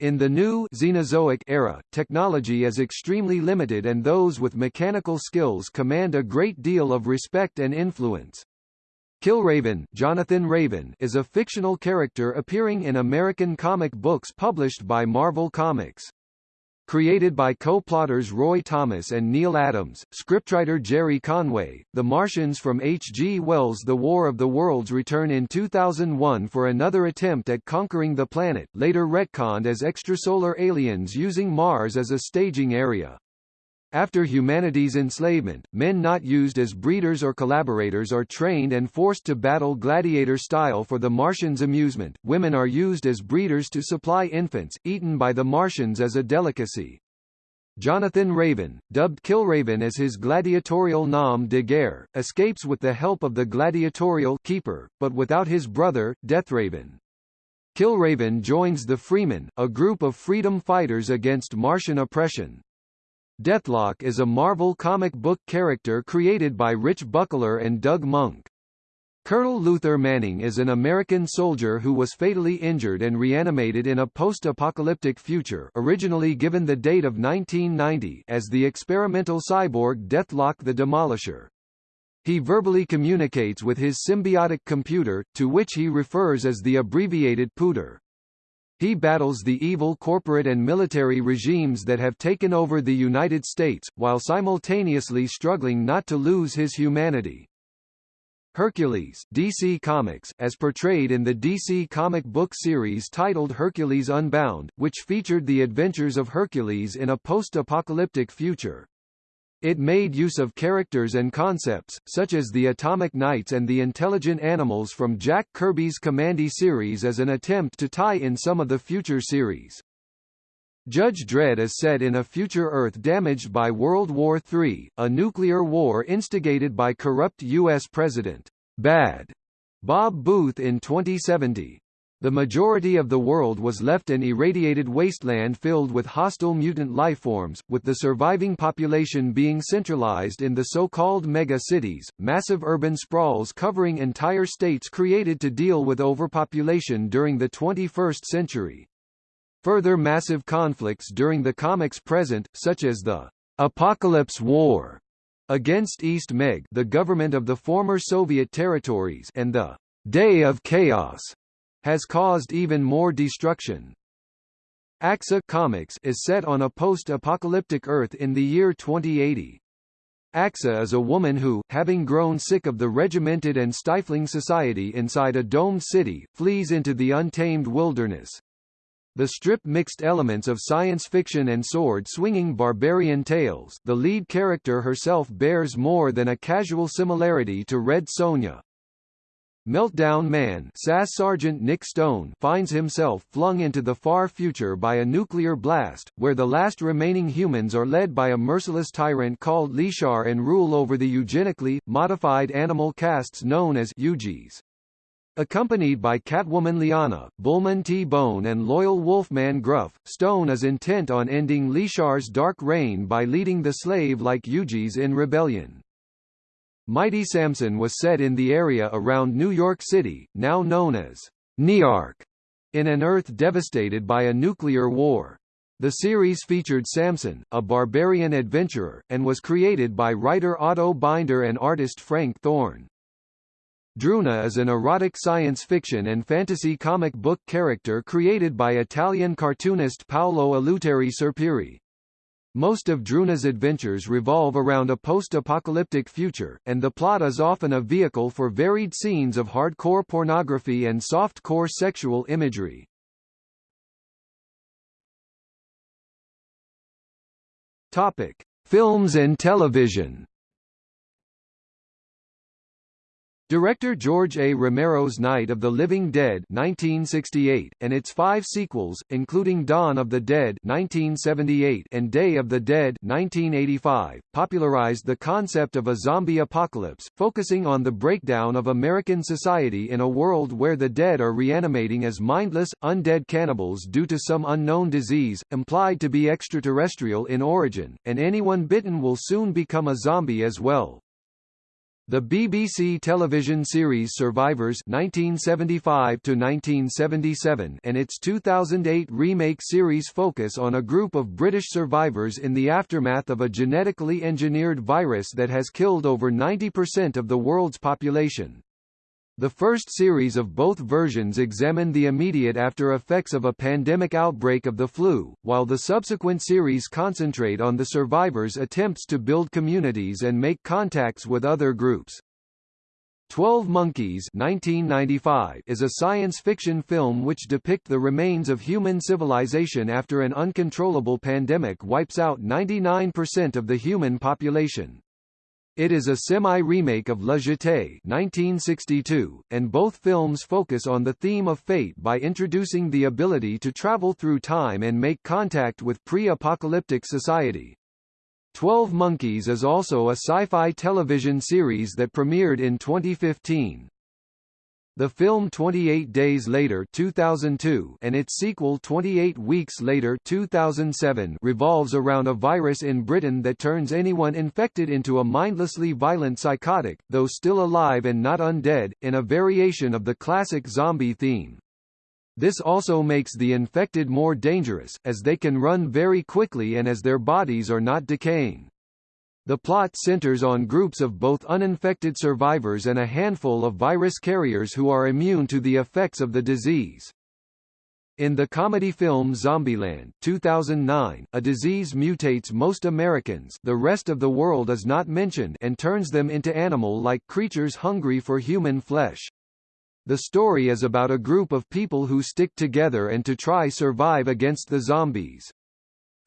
In the new Xenozoic era, technology is extremely limited and those with mechanical skills command a great deal of respect and influence. Killraven, Jonathan Raven is a fictional character appearing in American comic books published by Marvel Comics. Created by co-plotters Roy Thomas and Neal Adams, scriptwriter Gerry Conway, The Martians from H. G. Wells' The War of the Worlds return in 2001 for another attempt at conquering the planet, later retconned as extrasolar aliens using Mars as a staging area. After humanity's enslavement, men not used as breeders or collaborators are trained and forced to battle gladiator style for the Martians' amusement. Women are used as breeders to supply infants, eaten by the Martians as a delicacy. Jonathan Raven, dubbed Killraven as his gladiatorial nom de guerre, escapes with the help of the gladiatorial keeper, but without his brother, Deathraven. Killraven joins the Freemen, a group of freedom fighters against Martian oppression. Deathlok is a Marvel comic book character created by Rich Buckler and Doug Moench. Colonel Luther Manning is an American soldier who was fatally injured and reanimated in a post-apocalyptic future originally given the date of 1990 as the experimental cyborg Deathlok the Demolisher. He verbally communicates with his symbiotic computer, to which he refers as the abbreviated Pooter. He battles the evil corporate and military regimes that have taken over the United States, while simultaneously struggling not to lose his humanity. Hercules DC Comics, as portrayed in the DC comic book series titled Hercules Unbound, which featured the adventures of Hercules in a post-apocalyptic future. It made use of characters and concepts, such as the Atomic Knights and the intelligent animals from Jack Kirby's Kamandi series as an attempt to tie in some of the future series. Judge Dredd is set in a future Earth damaged by World War III, a nuclear war instigated by corrupt U.S. President Bad Bob Booth in 2070. The majority of the world was left an irradiated wasteland filled with hostile mutant lifeforms, with the surviving population being centralized in the so-called mega-cities, massive urban sprawls covering entire states created to deal with overpopulation during the 21st century. Further massive conflicts during the comics present, such as the Apocalypse War against East Meg the government of the former Soviet territories and the Day of Chaos, has caused even more destruction. Axa Comics is set on a post-apocalyptic Earth in the year 2080. Axa is a woman who, having grown sick of the regimented and stifling society inside a domed city, flees into the untamed wilderness. The strip mixed elements of science fiction and sword-swinging barbarian tales the lead character herself bears more than a casual similarity to Red Sonja. Meltdown Man SAS Sergeant Nick Stone finds himself flung into the far future by a nuclear blast, where the last remaining humans are led by a merciless tyrant called Leshar and rule over the eugenically, modified animal castes known as Eugies. Accompanied by Catwoman Liana, Bullman T-Bone and loyal Wolfman Gruff, Stone is intent on ending Leshar's dark reign by leading the slave-like Eugies in rebellion. Mighty Samson was set in the area around New York City, now known as Newark, in an Earth devastated by a nuclear war. The series featured Samson, a barbarian adventurer, and was created by writer Otto Binder and artist Frank Thorne. Druuna is an erotic science fiction and fantasy comic book character created by Italian cartoonist Paolo Eleuterio Serpieri. Most of Druuna's adventures revolve around a post-apocalyptic future, and the plot is often a vehicle for varied scenes of hardcore pornography and soft-core sexual imagery. Topic: Films and television. Director George A. Romero's Night of the Living Dead 1968, and its five sequels, including Dawn of the Dead 1978 and Day of the Dead 1985, popularized the concept of a zombie apocalypse, focusing on the breakdown of American society in a world where the dead are reanimating as mindless, undead cannibals due to some unknown disease, implied to be extraterrestrial in origin, and anyone bitten will soon become a zombie as well. The BBC television series Survivors 1975 1977 and its 2008 remake series focus on a group of British survivors in the aftermath of a genetically engineered virus that has killed over 90% of the world's population. The first series of both versions examined the immediate after effects of a pandemic outbreak of the flu, while the subsequent series concentrate on the survivors' attempts to build communities and make contacts with other groups. Twelve Monkeys 1995 is a science fiction film which depict the remains of human civilization after an uncontrollable pandemic wipes out 99% of the human population. It is a semi-remake of La Jetée 1962, and both films focus on the theme of fate by introducing the ability to travel through time and make contact with pre-apocalyptic society. Twelve Monkeys is also a sci-fi television series that premiered in 2015. The film 28 Days Later 2002 and its sequel 28 Weeks Later 2007 revolves around a virus in Britain that turns anyone infected into a mindlessly violent psychotic, though still alive and not undead, in a variation of the classic zombie theme. This also makes the infected more dangerous, as they can run very quickly and as their bodies are not decaying. The plot centers on groups of both uninfected survivors and a handful of virus carriers who are immune to the effects of the disease. In the comedy film Zombieland 2009, a disease mutates most Americans the rest of the world is not mentioned and turns them into animal-like creatures hungry for human flesh. The story is about a group of people who stick together and to try survive against the zombies.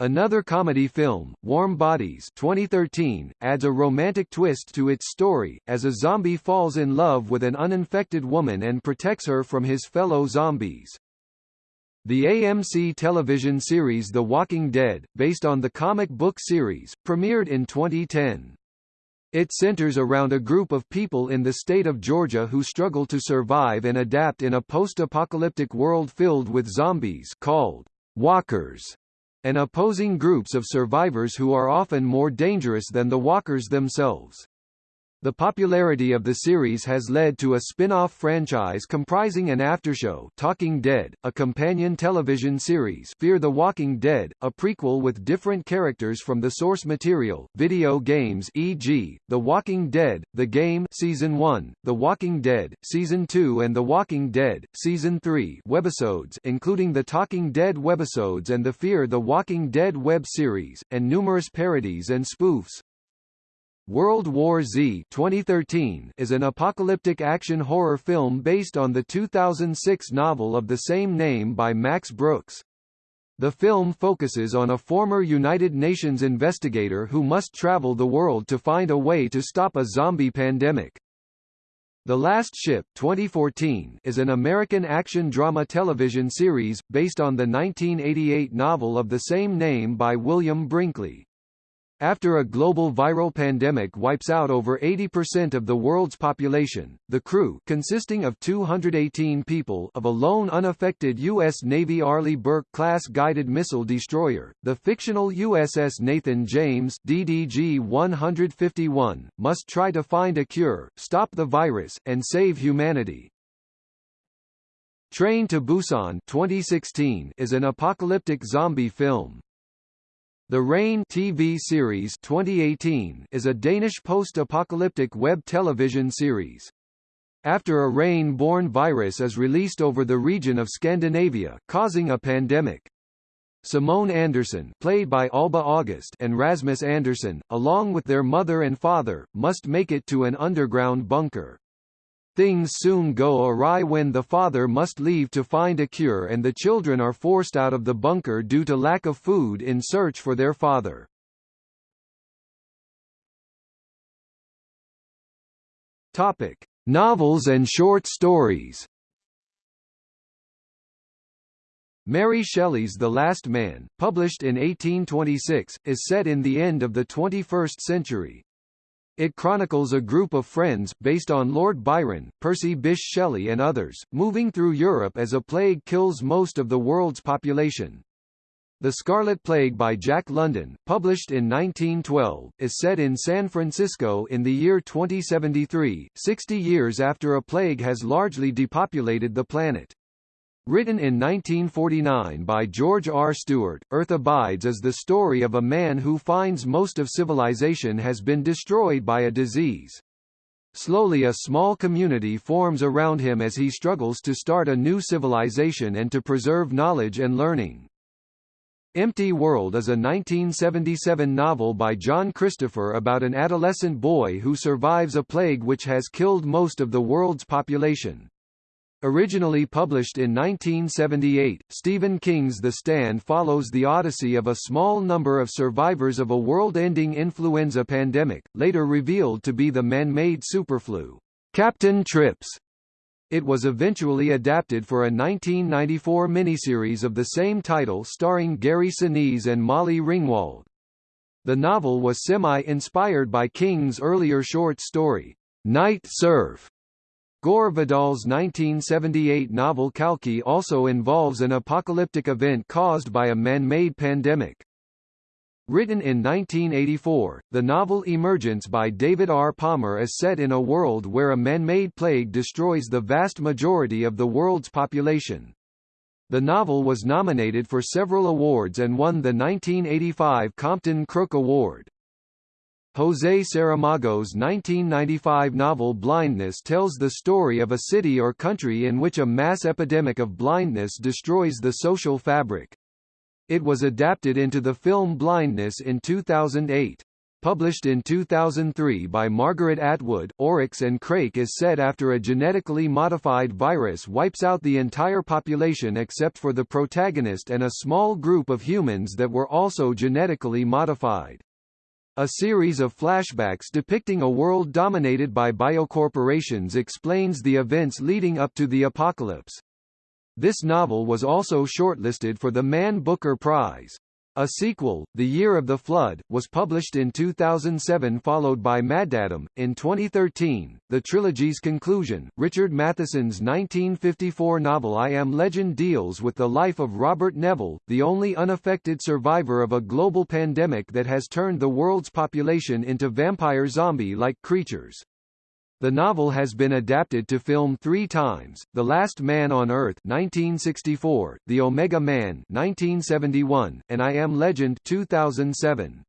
Another comedy film, Warm Bodies 2013, adds a romantic twist to its story, as a zombie falls in love with an uninfected woman and protects her from his fellow zombies. The AMC television series The Walking Dead, based on the comic book series, premiered in 2010. It centers around a group of people in the state of Georgia who struggle to survive and adapt in a post-apocalyptic world filled with zombies called walkers and opposing groups of survivors who are often more dangerous than the walkers themselves. The popularity of the series has led to a spin-off franchise comprising an aftershow Talking Dead, a companion television series Fear the Walking Dead, a prequel with different characters from the source material, video games e.g., The Walking Dead, The Game Season 1, The Walking Dead, Season 2 and The Walking Dead, Season 3 webisodes including the Talking Dead webisodes and the Fear the Walking Dead web series, and numerous parodies and spoofs. World War Z 2013 is an apocalyptic action horror film based on the 2006 novel of the same name by Max Brooks. The film focuses on a former United Nations investigator who must travel the world to find a way to stop a zombie pandemic. The Last Ship 2014 is an American action drama television series, based on the 1988 novel of the same name by William Brinkley. After a global viral pandemic wipes out over 80% of the world's population, the crew consisting of 218 people of a lone unaffected U.S. Navy Arleigh Burke-class guided missile destroyer, the fictional USS Nathan James DDG-151, must try to find a cure, stop the virus, and save humanity. Train to Busan 2016 is an apocalyptic zombie film. The Rain TV series 2018 is a Danish post-apocalyptic web television series. After a rain-borne virus is released over the region of Scandinavia, causing a pandemic. Simone Andersen played by Alba August and Rasmus Andersen, along with their mother and father, must make it to an underground bunker. Things soon go awry when the father must leave to find a cure and the children are forced out of the bunker due to lack of food in search for their father. Topic: Novels and short stories. Mary Shelley's The Last Man, published in 1826, is set in the end of the 21st century. It chronicles a group of friends, based on Lord Byron, Percy Bysshe Shelley and others, moving through Europe as a plague kills most of the world's population. The Scarlet Plague by Jack London, published in 1912, is set in San Francisco in the year 2073, 60 years after a plague has largely depopulated the planet. Written in 1949 by George R. Stewart, Earth Abides is the story of a man who finds most of civilization has been destroyed by a disease. Slowly a small community forms around him as he struggles to start a new civilization and to preserve knowledge and learning. Empty World is a 1977 novel by John Christopher about an adolescent boy who survives a plague which has killed most of the world's population. Originally published in 1978, Stephen King's The Stand follows the odyssey of a small number of survivors of a world-ending influenza pandemic, later revealed to be the man-made superflu, Captain Trips. It was eventually adapted for a 1994 miniseries of the same title starring Gary Sinise and Molly Ringwald. The novel was semi-inspired by King's earlier short story, Night Surf, Gore Vidal's 1978 novel Kalki also involves an apocalyptic event caused by a man-made pandemic. Written in 1984, the novel Emergence by David R. Palmer is set in a world where a man-made plague destroys the vast majority of the world's population. The novel was nominated for several awards and won the 1985 Compton Crook Award. José Saramago's 1995 novel Blindness tells the story of a city or country in which a mass epidemic of blindness destroys the social fabric. It was adapted into the film Blindness in 2008. Published in 2003 by Margaret Atwood, Oryx and Crake is set after a genetically modified virus wipes out the entire population except for the protagonist and a small group of humans that were also genetically modified. A series of flashbacks depicting a world dominated by biocorporations explains the events leading up to the apocalypse. This novel was also shortlisted for the Man Booker Prize. A sequel, The Year of the Flood, was published in 2007 followed by Maddaddam. In 2013, the trilogy's conclusion, Richard Matheson's 1954 novel I Am Legend deals with the life of Robert Neville, the only unaffected survivor of a global pandemic that has turned the world's population into vampire zombie-like creatures. The novel has been adapted to film three times, The Last Man on Earth 1964, The Omega Man 1971, and I Am Legend 2007.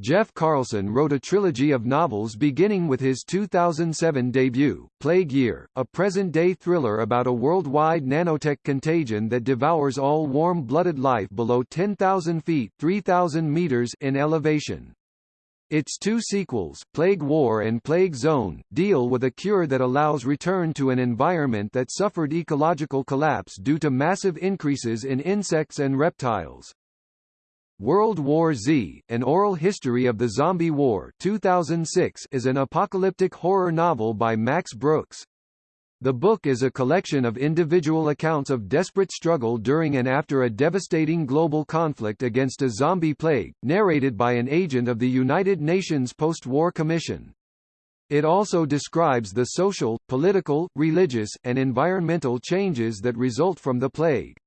Jeff Carlson wrote a trilogy of novels beginning with his 2007 debut, Plague Year, a present-day thriller about a worldwide nanotech contagion that devours all warm-blooded life below 10,000 feet 3,000 meters in elevation. Its two sequels, Plague War and Plague Zone, deal with a cure that allows return to an environment that suffered ecological collapse due to massive increases in insects and reptiles. World War Z, An Oral History of the Zombie War 2006 is an apocalyptic horror novel by Max Brooks. The book is a collection of individual accounts of desperate struggle during and after a devastating global conflict against a zombie plague, narrated by an agent of the United Nations Post-War Commission. It also describes the social, political, religious, and environmental changes that result from the plague.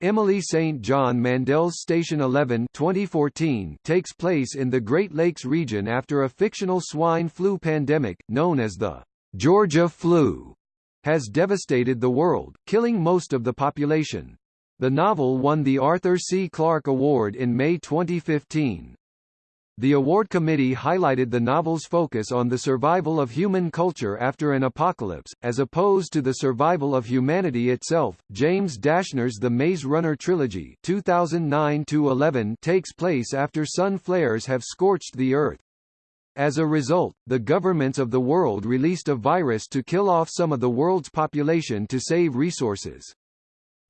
Emily St. John Mandel's Station 11 2014 takes place in the Great Lakes region after a fictional swine flu pandemic, known as the Georgia flu has devastated the world, killing most of the population. The novel won the Arthur C. Clarke Award in May 2015. The award committee highlighted the novel's focus on the survival of human culture after an apocalypse, as opposed to the survival of humanity itself. James Dashner's The Maze Runner trilogy (2009–11) takes place after sun flares have scorched the Earth. As a result, the governments of the world released a virus to kill off some of the world's population to save resources.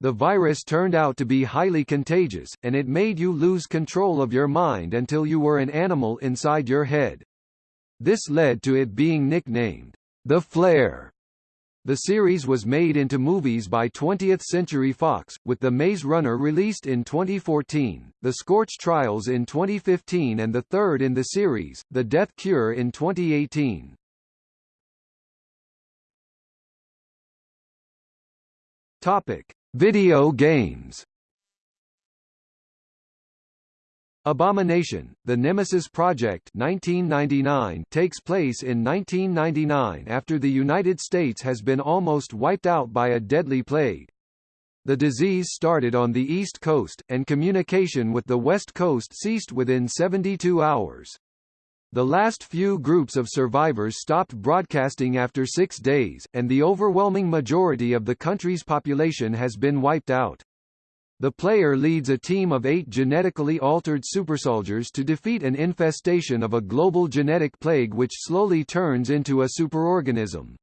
The virus turned out to be highly contagious, and it made you lose control of your mind until you were an animal inside your head. This led to it being nicknamed, the Flare. The series was made into movies by 20th Century Fox, with The Maze Runner released in 2014, The Scorch Trials in 2015 and the third in the series, The Death Cure in 2018. Topic: Video games. Abomination, The Nemesis Project 1999 takes place in 1999 after the United States has been almost wiped out by a deadly plague. The disease started on the East Coast, and communication with the West Coast ceased within 72 hours. The last few groups of survivors stopped broadcasting after six days, and the overwhelming majority of the country's population has been wiped out. The player leads a team of eight genetically altered supersoldiers to defeat an infestation of a global genetic plague which slowly turns into a superorganism.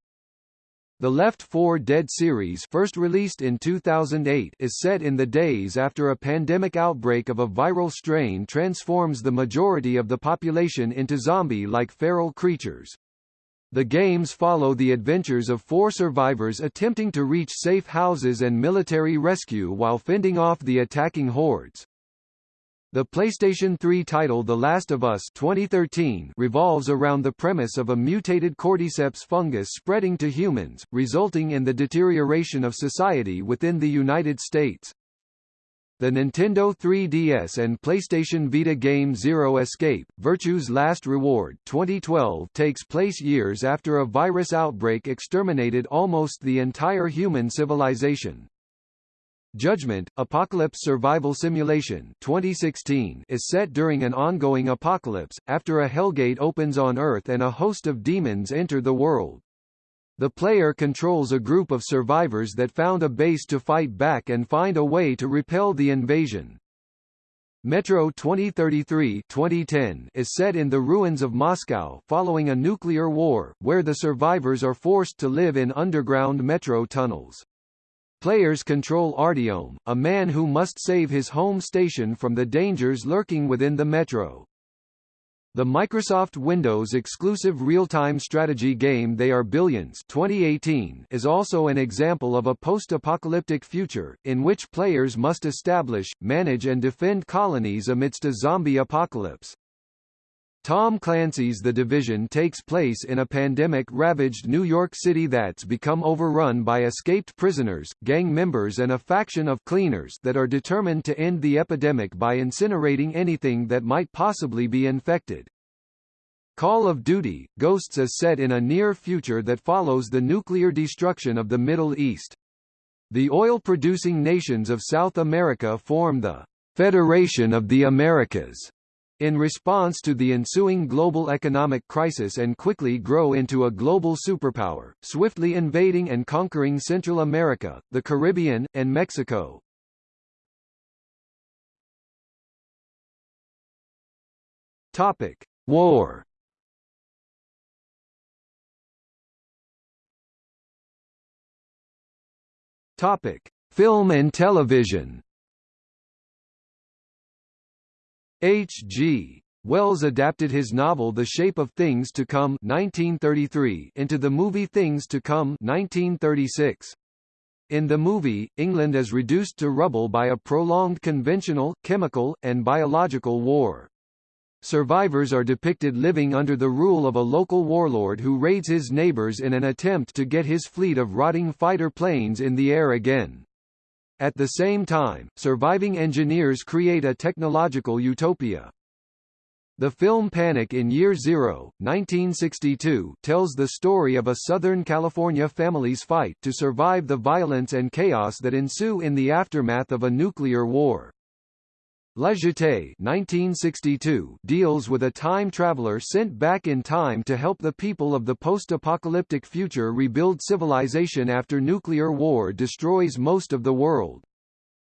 The Left 4 Dead series first released in 2008 is set in the days after a pandemic outbreak of a viral strain transforms the majority of the population into zombie-like feral creatures. The games follow the adventures of four survivors attempting to reach safe houses and military rescue while fending off the attacking hordes. The PlayStation 3 title The Last of Us 2013 revolves around the premise of a mutated cordyceps fungus spreading to humans, resulting in the deterioration of society within the United States. The Nintendo 3DS and PlayStation Vita game Zero Escape, Virtue's Last Reward 2012 takes place years after a virus outbreak exterminated almost the entire human civilization. Judgment, Apocalypse Survival Simulation 2016 is set during an ongoing apocalypse, after a hellgate opens on Earth and a host of demons enter the world. The player controls a group of survivors that found a base to fight back and find a way to repel the invasion. Metro 2033 2010 is set in the ruins of Moscow following a nuclear war, where the survivors are forced to live in underground metro tunnels. Players control Artyom, a man who must save his home station from the dangers lurking within the metro. The Microsoft Windows exclusive real-time strategy game They Are Billions 2018 is also an example of a post-apocalyptic future, in which players must establish, manage and defend colonies amidst a zombie apocalypse. Tom Clancy's The Division takes place in a pandemic-ravaged New York City that's become overrun by escaped prisoners, gang members and a faction of cleaners that are determined to end the epidemic by incinerating anything that might possibly be infected. Call of Duty, Ghosts is set in a near future that follows the nuclear destruction of the Middle East. The oil-producing nations of South America form the Federation of the Americas in response to the ensuing global economic crisis and quickly grow into a global superpower, swiftly invading and conquering Central America, the Caribbean, and Mexico. Topic: War. Topic: Film and television. H.G. Wells adapted his novel The Shape of Things to Come 1933 into the movie Things to Come 1936. In the movie, England is reduced to rubble by a prolonged conventional, chemical, and biological war. Survivors are depicted living under the rule of a local warlord who raids his neighbors in an attempt to get his fleet of rotting fighter planes in the air again. At the same time, surviving engineers create a technological utopia. The film Panic in Year Zero, 1962, tells the story of a Southern California family's fight to survive the violence and chaos that ensue in the aftermath of a nuclear war. La Jetée 1962 deals with a time traveler sent back in time to help the people of the post-apocalyptic future rebuild civilization after nuclear war destroys most of the world.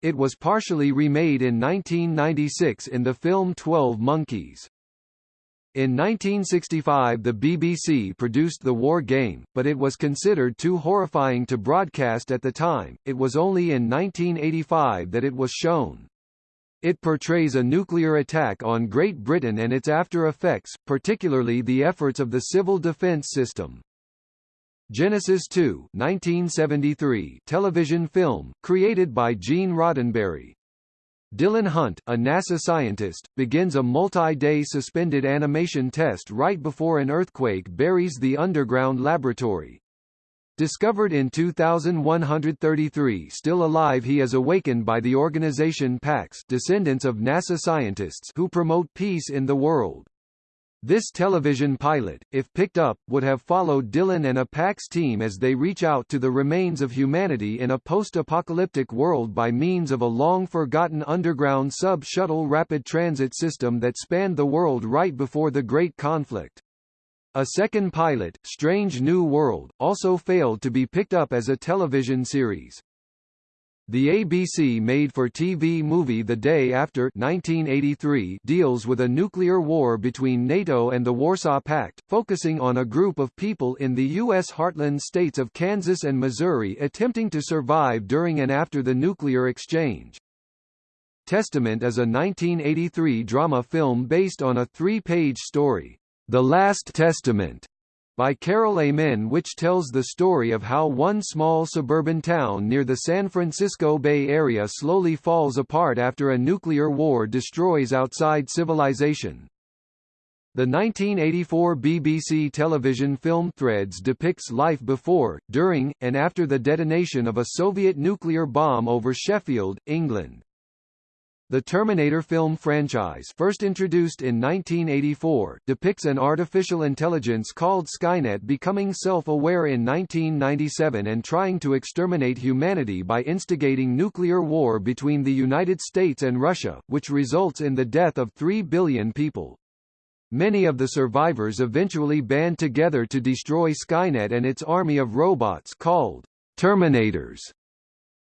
It was partially remade in 1996 in the film Twelve Monkeys. In 1965 the BBC produced the war game, but it was considered too horrifying to broadcast at the time, it was only in 1985 that it was shown. It portrays a nuclear attack on Great Britain and its after-effects, particularly the efforts of the civil defence system. Genesis 2 1973 television film, created by Gene Roddenberry. Dylan Hunt, a NASA scientist, begins a multi-day suspended animation test right before an earthquake buries the underground laboratory. Discovered in 2133 still alive he is awakened by the organization Pax descendants of NASA scientists who promote peace in the world. This television pilot, if picked up, would have followed Dylan and a Pax team as they reach out to the remains of humanity in a post-apocalyptic world by means of a long-forgotten underground sub-shuttle rapid transit system that spanned the world right before the Great Conflict. A second pilot, Strange New World, also failed to be picked up as a television series. The ABC made-for-TV movie The Day After 1983 deals with a nuclear war between NATO and the Warsaw Pact, focusing on a group of people in the U.S. heartland states of Kansas and Missouri attempting to survive during and after the nuclear exchange. Testament is a 1983 drama film based on a three-page story. The Last Testament, by Carol Amen which tells the story of how one small suburban town near the San Francisco Bay Area slowly falls apart after a nuclear war destroys outside civilization. The 1984 BBC television film Threads depicts life before, during, and after the detonation of a Soviet nuclear bomb over Sheffield, England. The Terminator film franchise first introduced in 1984 depicts an artificial intelligence called Skynet becoming self-aware in 1997 and trying to exterminate humanity by instigating nuclear war between the United States and Russia, which results in the death of 3 billion people. Many of the survivors eventually band together to destroy Skynet and its army of robots called Terminators.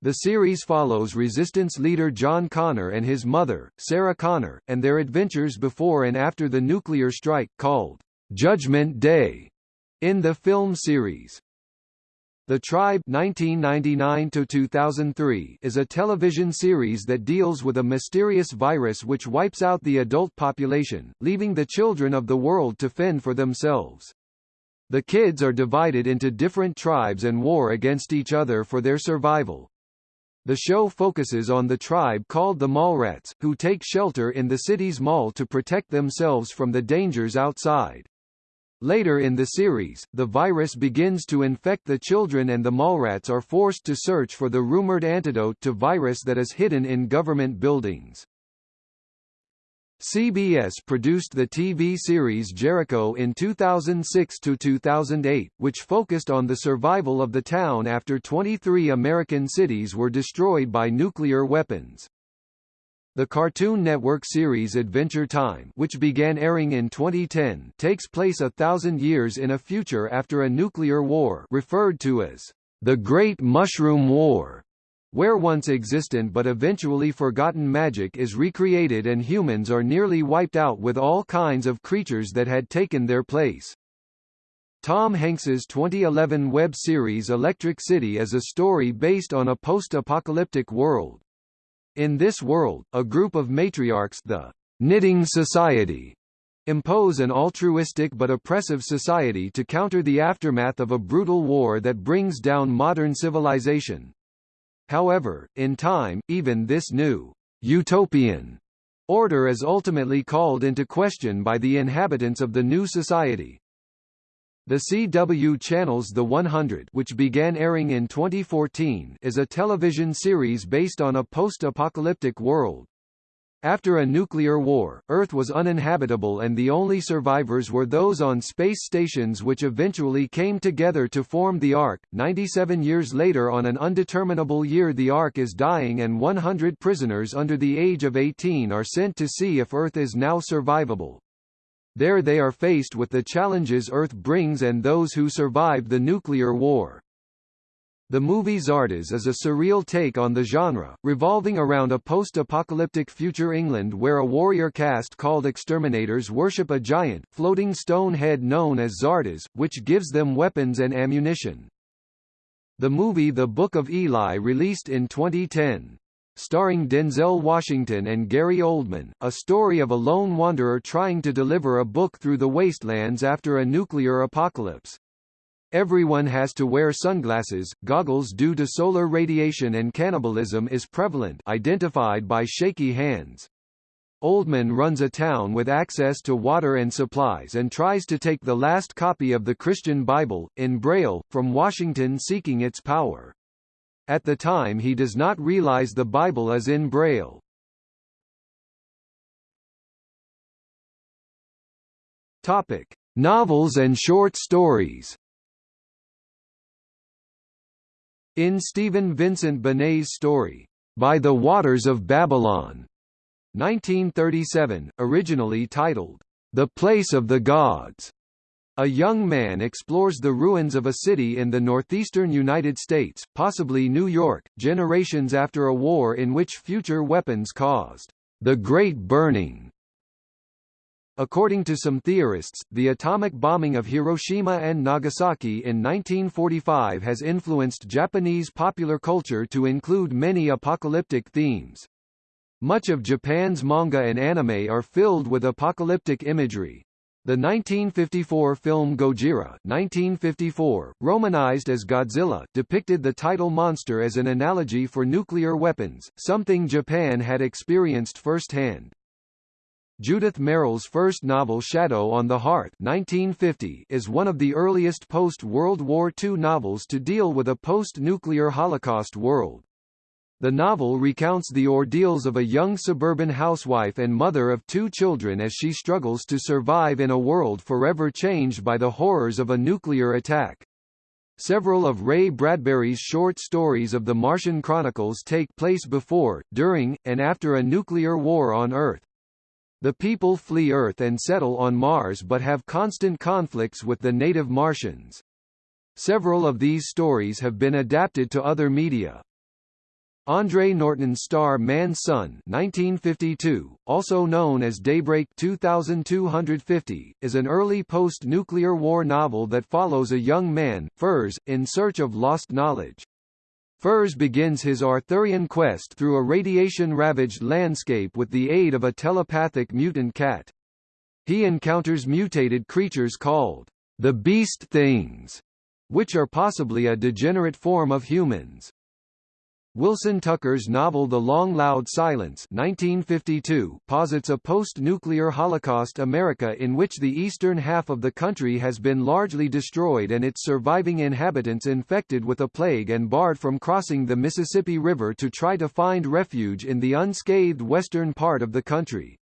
The series follows Resistance leader John Connor and his mother, Sarah Connor, and their adventures before and after the nuclear strike, called Judgment Day, in the film series. The Tribe 1999 is a television series that deals with a mysterious virus which wipes out the adult population, leaving the children of the world to fend for themselves. The kids are divided into different tribes and war against each other for their survival. The show focuses on the tribe called the Mallrats, who take shelter in the city's mall to protect themselves from the dangers outside. Later in the series, the virus begins to infect the children and the Mallrats are forced to search for the rumored antidote to virus that is hidden in government buildings. CBS produced the TV series Jericho in 2006–2008, which focused on the survival of the town after 23 American cities were destroyed by nuclear weapons. The Cartoon Network series Adventure Time which began airing in 2010 takes place a thousand years in a future after a nuclear war referred to as the Great Mushroom War where once existent but eventually forgotten magic is recreated and humans are nearly wiped out with all kinds of creatures that had taken their place. Tom Hanks's 2011 web series Electric City is a story based on a post-apocalyptic world. In this world, a group of matriarchs the Knitting Society impose an altruistic but oppressive society to counter the aftermath of a brutal war that brings down modern civilization. However, in time, even this new utopian order is ultimately called into question by the inhabitants of the new society. The CW channel's The 100 which began airing in 2014 is a television series based on a post-apocalyptic world. After a nuclear war, Earth was uninhabitable and the only survivors were those on space stations which eventually came together to form the Ark. 97 years later on an undeterminable year the Ark is dying and 100 prisoners under the age of 18 are sent to see if Earth is now survivable. There they are faced with the challenges Earth brings and those who survived the nuclear war. The movie Zardoz is a surreal take on the genre, revolving around a post-apocalyptic future England where a warrior caste called exterminators worship a giant, floating stone head known as Zardoz, which gives them weapons and ammunition. The movie The Book of Eli released in 2010. Starring Denzel Washington and Gary Oldman, a story of a lone wanderer trying to deliver a book through the wastelands after a nuclear apocalypse. Everyone has to wear sunglasses, goggles due to solar radiation and cannibalism is prevalent identified by shaky hands. Oldman runs a town with access to water and supplies and tries to take the last copy of the Christian Bible, in Braille, from Washington seeking its power. At the time he does not realize the Bible is in Braille. Topic. Novels and short stories In Stephen Vincent Benet's story, By the Waters of Babylon, 1937, originally titled, The Place of the Gods, a young man explores the ruins of a city in the northeastern United States, possibly New York, generations after a war in which future weapons caused the Great Burning. According to some theorists, the atomic bombing of Hiroshima and Nagasaki in 1945 has influenced Japanese popular culture to include many apocalyptic themes. Much of Japan's manga and anime are filled with apocalyptic imagery. The 1954 film Gojira 1954, romanized as Godzilla, depicted the title monster as an analogy for nuclear weapons, something Japan had experienced firsthand. Judith Merril's first novel Shadow on the Hearth 1950 is one of the earliest post-World War II novels to deal with a post-nuclear Holocaust world. The novel recounts the ordeals of a young suburban housewife and mother of two children as she struggles to survive in a world forever changed by the horrors of a nuclear attack. Several of Ray Bradbury's short stories of the Martian Chronicles take place before, during, and after a nuclear war on Earth. The people flee Earth and settle on Mars but have constant conflicts with the native Martians. Several of these stories have been adapted to other media. Andre Norton's Star Man's Son 1952, also known as Daybreak 2250, is an early post-nuclear war novel that follows a young man, Fors, in search of lost knowledge. Fors begins his Arthurian quest through a radiation-ravaged landscape with the aid of a telepathic mutant cat. He encounters mutated creatures called the Beast Things, which are possibly a degenerate form of humans. Wilson Tucker's novel The Long Loud Silence 1952 posits a post-nuclear Holocaust America in which the eastern half of the country has been largely destroyed and its surviving inhabitants infected with a plague and barred from crossing the Mississippi River to try to find refuge in the unscathed western part of the country.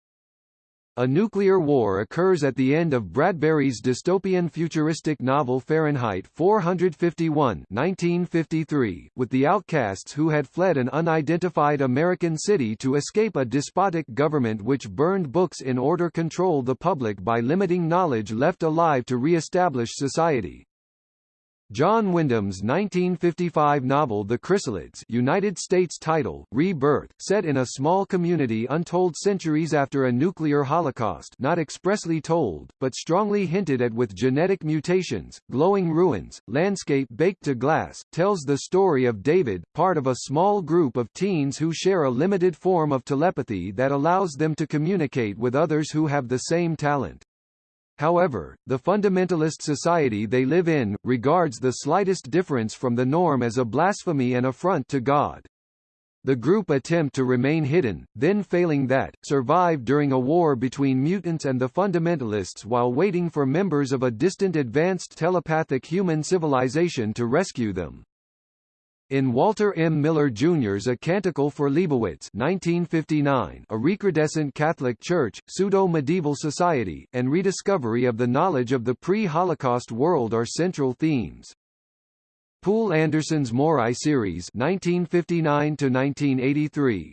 A nuclear war occurs at the end of Bradbury's dystopian futuristic novel Fahrenheit 451 1953, with the outcasts who had fled an unidentified American city to escape a despotic government which burned books in order to control the public by limiting knowledge left alive to re-establish society. John Wyndham's 1955 novel The Chrysalids United States title, Rebirth, set in a small community untold centuries after a nuclear holocaust not expressly told, but strongly hinted at with genetic mutations, glowing ruins, landscape baked to glass, tells the story of David, part of a small group of teens who share a limited form of telepathy that allows them to communicate with others who have the same talent. However, the fundamentalist society they live in, regards the slightest difference from the norm as a blasphemy and affront to God. The group attempt to remain hidden, then failing that, survive during a war between mutants and the fundamentalists while waiting for members of a distant advanced telepathic human civilization to rescue them. In Walter M. Miller Jr.'s A Canticle for Leibowitz 1959, a recrudescent Catholic Church, pseudo-medieval society, and rediscovery of the knowledge of the pre-Holocaust world are central themes. Poul Anderson's Maurai series 1959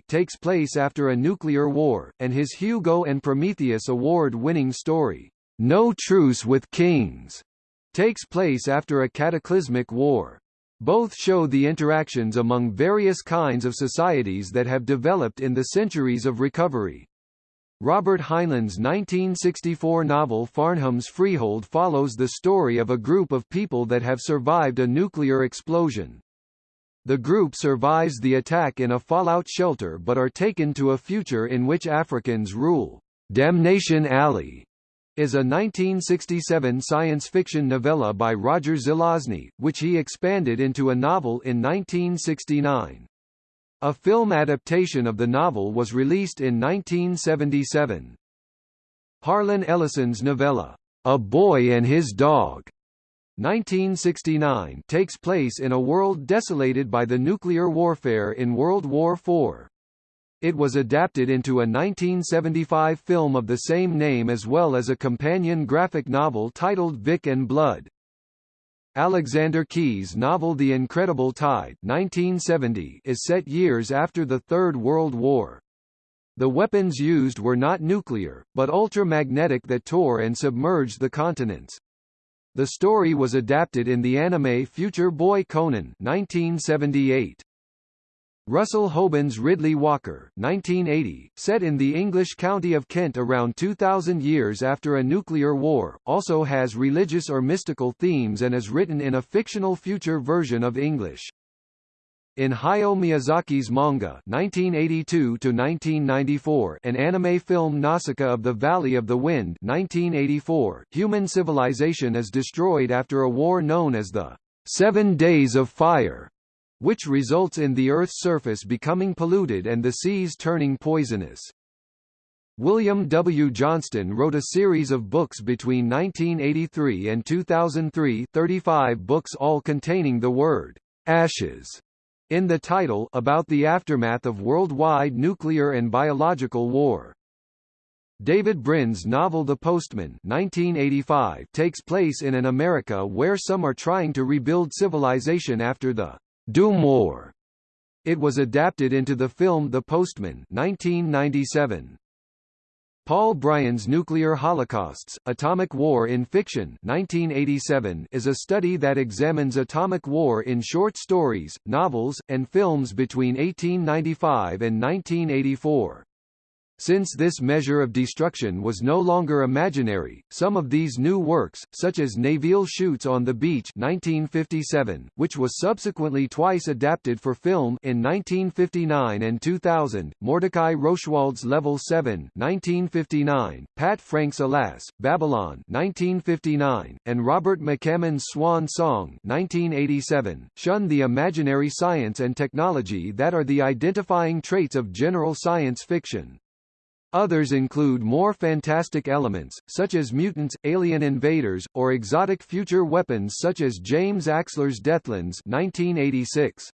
takes place after a nuclear war, and his Hugo and Prometheus award-winning story, No Truce with Kings, takes place after a cataclysmic war. Both show the interactions among various kinds of societies that have developed in the centuries of recovery. Robert Heinlein's 1964 novel Farnham's Freehold follows the story of a group of people that have survived a nuclear explosion. The group survives the attack in a fallout shelter but are taken to a future in which Africans rule. Damnation Alley is a 1967 science fiction novella by Roger Zelazny, which he expanded into a novel in 1969. A film adaptation of the novel was released in 1977. Harlan Ellison's novella, A Boy and His Dog, 1969 takes place in a world desolated by the nuclear warfare in World War IV. It was adapted into a 1975 film of the same name as well as a companion graphic novel titled Vic and Blood. Alexander Key's novel The Incredible Tide 1970 is set years after the Third World War. The weapons used were not nuclear, but ultramagnetic that tore and submerged the continents. The story was adapted in the anime Future Boy Conan 1978. Russell Hoban's Riddley Walker 1980, set in the English county of Kent around 2000 years after a nuclear war, also has religious or mystical themes and is written in a fictional future version of English. In Hayao Miyazaki's manga 1982-1994 and anime film Nausicaa of the Valley of the Wind 1984, human civilization is destroyed after a war known as the Seven Days of Fire, which results in the Earth's surface becoming polluted and the seas turning poisonous. William W. Johnston wrote a series of books between 1983 and 2003 35 books all containing the word ashes in the title about the aftermath of worldwide nuclear and biological war. David Brin's novel The Postman 1985 takes place in an America where some are trying to rebuild civilization after the Doomwar. It was adapted into the film The Postman 1997. Paul Brians' Nuclear Holocausts, Atomic War in Fiction 1987 is a study that examines atomic war in short stories, novels, and films between 1895 and 1984. Since this measure of destruction was no longer imaginary, some of these new works, such as Nevil Shute's on the beach 1957, which was subsequently twice adapted for film in 1959 and 2000, Mordecai Roshwald's Level 7 1959, Pat Frank's Alas, Babylon 1959, and Robert McCammon's Swan Song 1987, shun the imaginary science and technology that are the identifying traits of general science fiction. Others include more fantastic elements, such as mutants, alien invaders, or exotic future weapons such as James Axler's Deathlands 1986.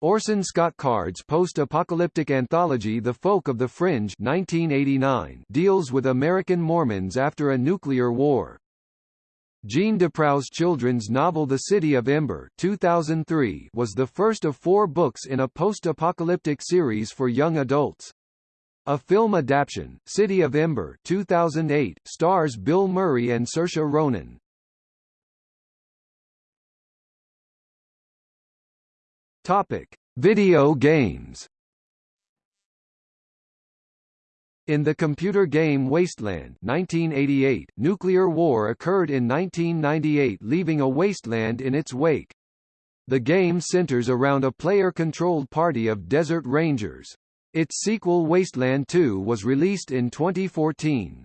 Orson Scott Card's post-apocalyptic anthology The Folk of the Fringe 1989 deals with American Mormons after a nuclear war. Jeanne DuPrau's children's novel The City of Ember 2003 was the first of four books in a post-apocalyptic series for young adults. A film adaptation, City of Ember 2008, stars Bill Murray and Saoirse Ronan. Topic: Video games. In the computer game Wasteland 1988, nuclear war occurred in 1998 leaving a wasteland in its wake. The game centers around a player-controlled party of desert rangers. Its sequel Wasteland 2 was released in 2014.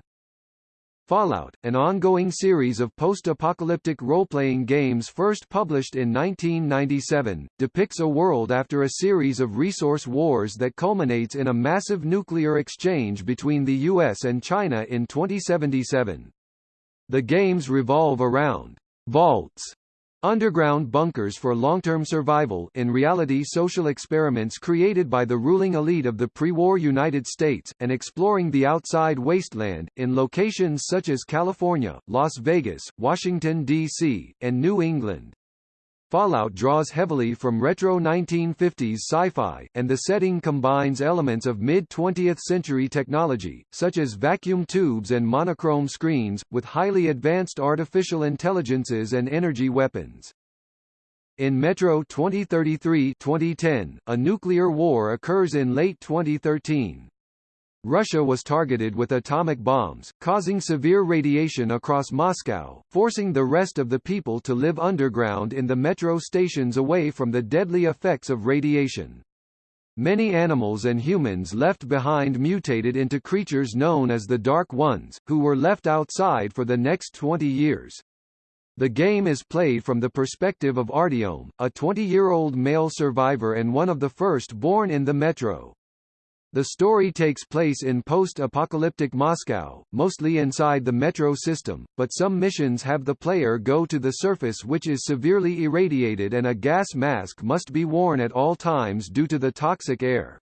Fallout, an ongoing series of post-apocalyptic role-playing games first published in 1997, depicts a world after a series of resource wars that culminates in a massive nuclear exchange between the US and China in 2077. The games revolve around vaults Underground bunkers for long-term survival in reality social experiments created by the ruling elite of the pre-war United States, and exploring the outside wasteland, in locations such as California, Las Vegas, Washington, D.C., and New England. Fallout draws heavily from retro 1950s sci-fi, and the setting combines elements of mid-20th century technology, such as vacuum tubes and monochrome screens, with highly advanced artificial intelligences and energy weapons. In Metro 2033-2010, a nuclear war occurs in late 2013. Russia was targeted with atomic bombs, causing severe radiation across Moscow, forcing the rest of the people to live underground in the metro stations away from the deadly effects of radiation. Many animals and humans left behind mutated into creatures known as the Dark Ones, who were left outside for the next 20 years. The game is played from the perspective of Artyom, a 20-year-old male survivor and one of the first born in the metro. The story takes place in post-apocalyptic Moscow, mostly inside the metro system, but some missions have the player go to the surface which is severely irradiated and a gas mask must be worn at all times due to the toxic air.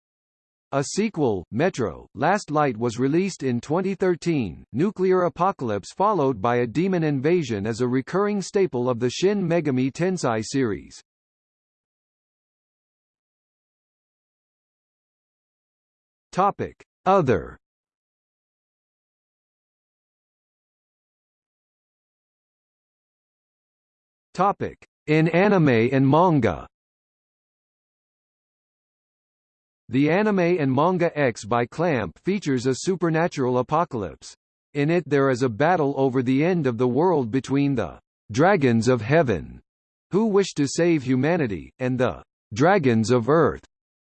A sequel, Metro, Last Light was released in 2013. Nuclear apocalypse followed by a demon invasion is a recurring staple of the Shin Megami Tensei series. Topic: Other. Topic: In anime and manga. The anime and manga X by Clamp features a supernatural apocalypse. In it there is a battle over the end of the world between the Dragons of Heaven, who wish to save humanity, and the dragons of Earth,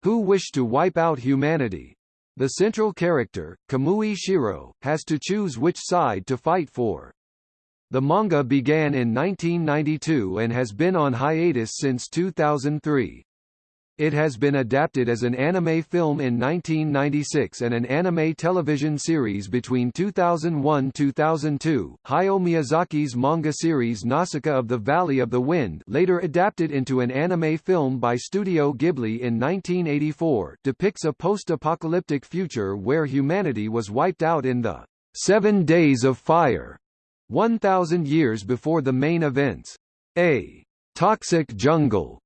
who wish to wipe out humanity. The central character, Kamui Shiro, has to choose which side to fight for. The manga began in 1992 and has been on hiatus since 2003. It has been adapted as an anime film in 1996 and an anime television series between 2001-2002. Hayao Miyazaki's manga series Nausicaa of the Valley of the Wind later adapted into an anime film by Studio Ghibli in 1984 depicts a post-apocalyptic future where humanity was wiped out in the Seven Days of Fire, 1,000 years before the main events. A toxic jungle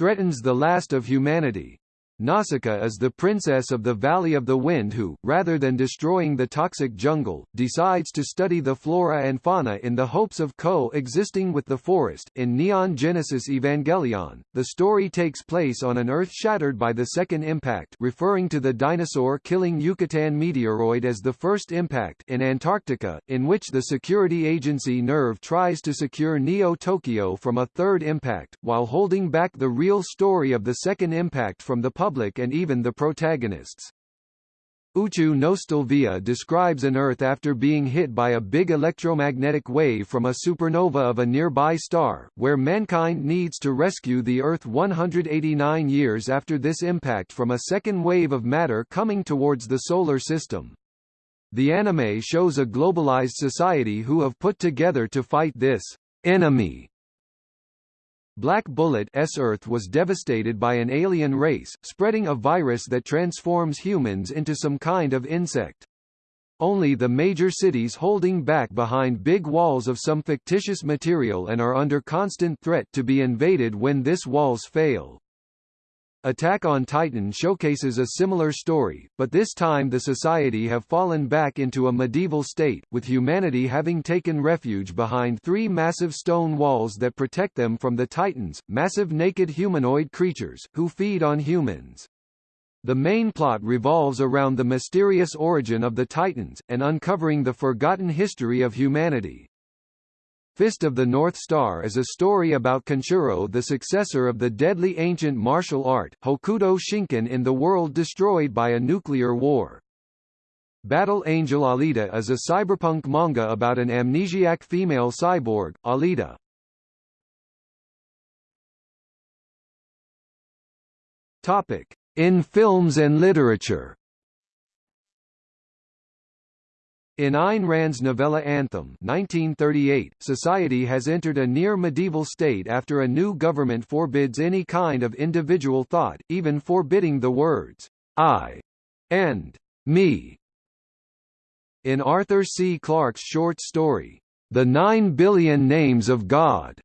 threatens the last of humanity. Nausicaa is the princess of the Valley of the Wind who, rather than destroying the toxic jungle, decides to study the flora and fauna in the hopes of co-existing with the forest. In Neon Genesis Evangelion, the story takes place on an Earth shattered by the second impact referring to the dinosaur-killing Yucatan meteoroid as the first impact in Antarctica, in which the security agency NERV tries to secure Neo-Tokyo from a third impact, while holding back the real story of the second impact from the public public and even the protagonists. Uchu Nostalvia describes an Earth after being hit by a big electromagnetic wave from a supernova of a nearby star, where mankind needs to rescue the Earth 189 years after this impact from a second wave of matter coming towards the Solar System. The anime shows a globalized society who have put together to fight this enemy Black Bullet's Earth was devastated by an alien race, spreading a virus that transforms humans into some kind of insect. Only the major cities holding back behind big walls of some fictitious material and are under constant threat to be invaded when this walls fail. Attack on Titan showcases a similar story, but this time the society have fallen back into a medieval state, with humanity having taken refuge behind three massive stone walls that protect them from the Titans, massive naked humanoid creatures, who feed on humans. The main plot revolves around the mysterious origin of the Titans, and uncovering the forgotten history of humanity. Fist of the North Star is a story about Kenshiro the successor of the deadly ancient martial art, Hokuto Shinken in the world destroyed by a nuclear war. Battle Angel Alita is a cyberpunk manga about an amnesiac female cyborg, Alita. Topic. In films and literature In Ayn Rand's novella Anthem 1938, society has entered a near-medieval state after a new government forbids any kind of individual thought, even forbidding the words, I and me. In Arthur C. Clarke's short story, The Nine Billion Names of God,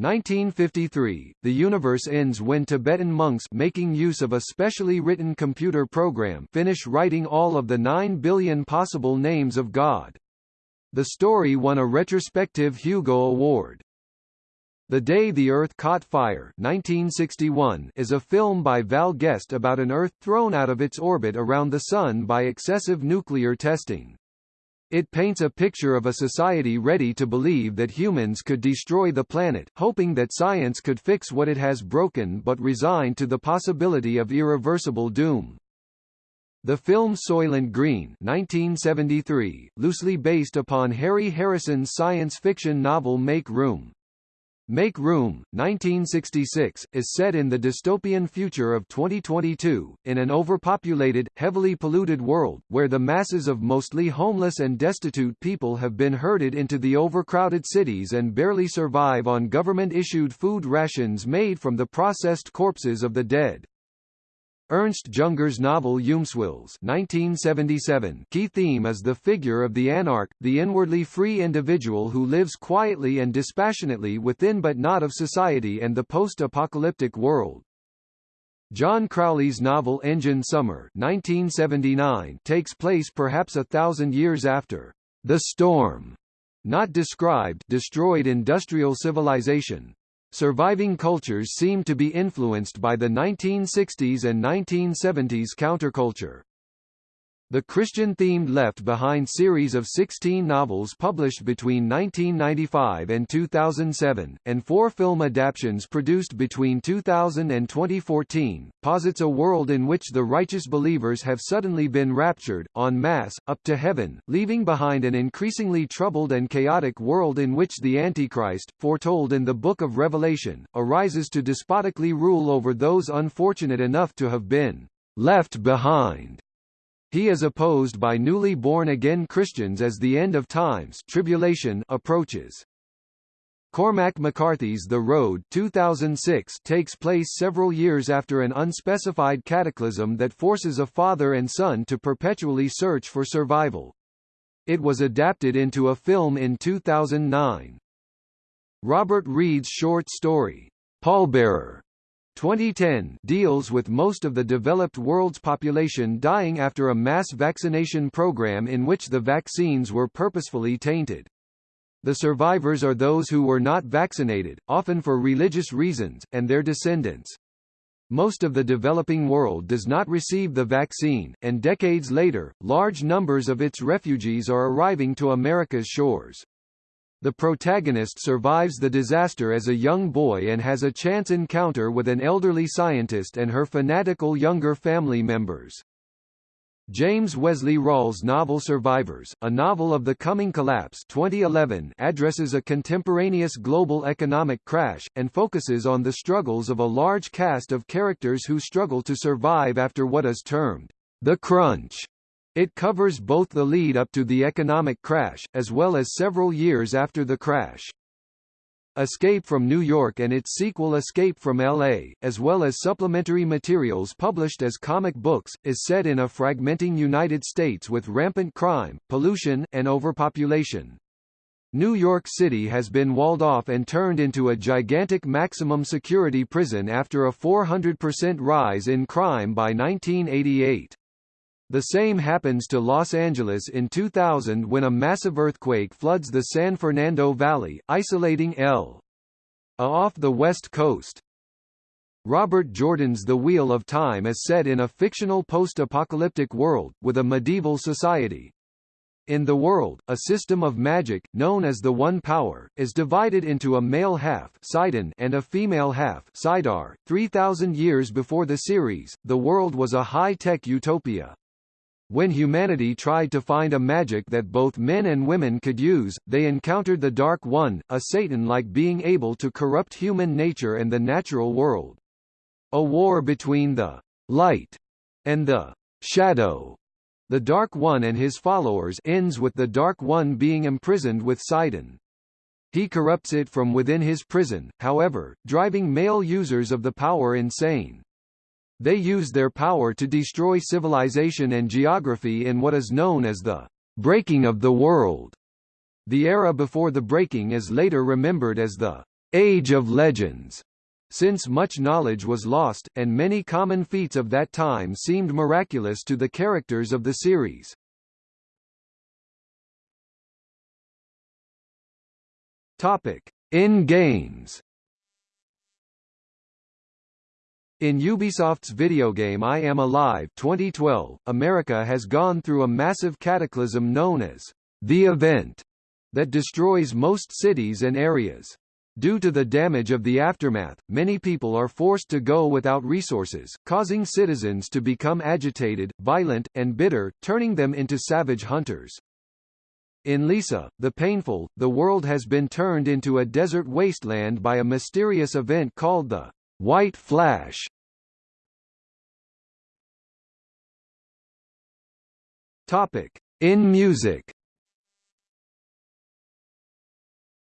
1953, the universe ends when Tibetan monks making use of a specially written computer program finish writing all of the 9 billion possible names of God. The story won a retrospective Hugo Award. The Day the Earth Caught Fire 1961 is a film by Val Guest about an Earth thrown out of its orbit around the Sun by excessive nuclear testing. It paints a picture of a society ready to believe that humans could destroy the planet, hoping that science could fix what it has broken but resigned to the possibility of irreversible doom. The film Soylent Green 1973, loosely based upon Harry Harrison's science fiction novel Make Room, Make Room, 1966, is set in the dystopian future of 2022, in an overpopulated, heavily polluted world, where the masses of mostly homeless and destitute people have been herded into the overcrowded cities and barely survive on government-issued food rations made from the processed corpses of the dead. Ernst Junger's novel Eumeswil 1977 key theme is the figure of the anarch, the inwardly free individual who lives quietly and dispassionately within but not of society and the post-apocalyptic world. John Crowley's novel Engine Summer 1979 takes place perhaps a thousand years after The Storm, not described destroyed industrial civilization, Surviving cultures seem to be influenced by the 1960s and 1970s counterculture. The Christian-themed Left Behind series of 16 novels published between 1995 and 2007, and four film adaptations produced between 2000 and 2014, posits a world in which the righteous believers have suddenly been raptured, en masse, up to heaven, leaving behind an increasingly troubled and chaotic world in which the Antichrist, foretold in the Book of Revelation, arises to despotically rule over those unfortunate enough to have been left behind. He is opposed by newly born-again Christians as the end of times tribulation approaches. Cormac McCarthy's The Road 2006 takes place several years after an unspecified cataclysm that forces a father and son to perpetually search for survival. It was adapted into a film in 2009. Robert Reed's short story, Pallbearer, 2010 deals with most of the developed world's population dying after a mass vaccination program in which the vaccines were purposefully tainted. The survivors are those who were not vaccinated, often for religious reasons, and their descendants. Most of the developing world does not receive the vaccine, and decades later, large numbers of its refugees are arriving to America's shores. The protagonist survives the disaster as a young boy and has a chance encounter with an elderly scientist and her fanatical younger family members. James Wesley Rawles' novel Survivors, a novel of the coming collapse 2011 addresses a contemporaneous global economic crash, and focuses on the struggles of a large cast of characters who struggle to survive after what is termed the crunch. It covers both the lead up to the economic crash, as well as several years after the crash. Escape from New York and its sequel Escape from L.A., as well as supplementary materials published as comic books, is set in a fragmenting United States with rampant crime, pollution, and overpopulation. New York City has been walled off and turned into a gigantic maximum security prison after a 400% rise in crime by 1988. The same happens to Los Angeles in 2000 when a massive earthquake floods the San Fernando Valley, isolating L. A off the west coast. Robert Jordan's The Wheel of Time is set in a fictional post-apocalyptic world, with a medieval society. In the world, a system of magic, known as the One Power, is divided into a male half and a female half saidar. 3,000 years before the series, the world was a high-tech utopia. When humanity tried to find a magic that both men and women could use, they encountered the Dark One, a Satan-like being able to corrupt human nature and the natural world. A war between the light and the shadow. The Dark One and his followers ends with the Dark One being imprisoned with saidin. He corrupts it from within his prison, however, driving male users of the power insane. They use their power to destroy civilization and geography in what is known as the breaking of the world. The era before the breaking is later remembered as the Age of Legends, since much knowledge was lost, and many common feats of that time seemed miraculous to the characters of the series. Topic: In games. In Ubisoft's video game I Am Alive 2012, America has gone through a massive cataclysm known as the event that destroys most cities and areas. Due to the damage of the aftermath, many people are forced to go without resources, causing citizens to become agitated, violent, and bitter, turning them into savage hunters. In Lisa, the Painful, the world has been turned into a desert wasteland by a mysterious event called the White Flash Topic: In music.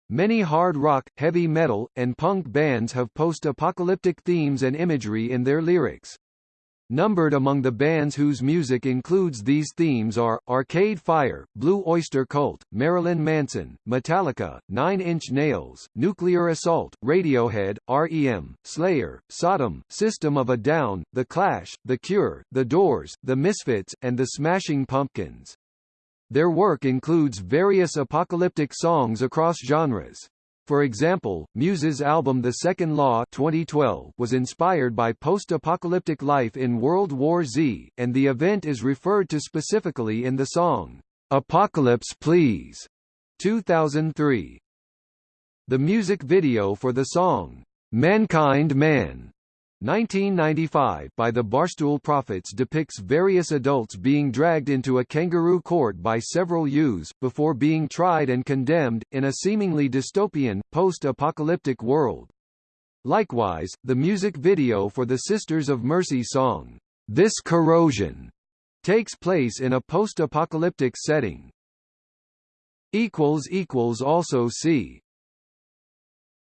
Many hard rock, heavy metal, and punk bands have post-apocalyptic themes and imagery in their lyrics. Numbered among the bands whose music includes these themes are, Arcade Fire, Blue Oyster Cult, Marilyn Manson, Metallica, Nine Inch Nails, Nuclear Assault, Radiohead, R.E.M., Slayer, Sodom, System of a Down, The Clash, The Cure, The Doors, The Misfits, and The Smashing Pumpkins. Their work includes various apocalyptic songs across genres. For example, Muse's album The Second Law 2012 was inspired by post-apocalyptic life in World War Z, and the event is referred to specifically in the song, Apocalypse Please, 2003. The music video for the song, Mankind Man, 1995 by the Barstool Prophets depicts various adults being dragged into a kangaroo court by several youths, before being tried and condemned, in a seemingly dystopian, post-apocalyptic world. Likewise, the music video for the Sisters of Mercy song, This Corrosion, takes place in a post-apocalyptic setting. Also see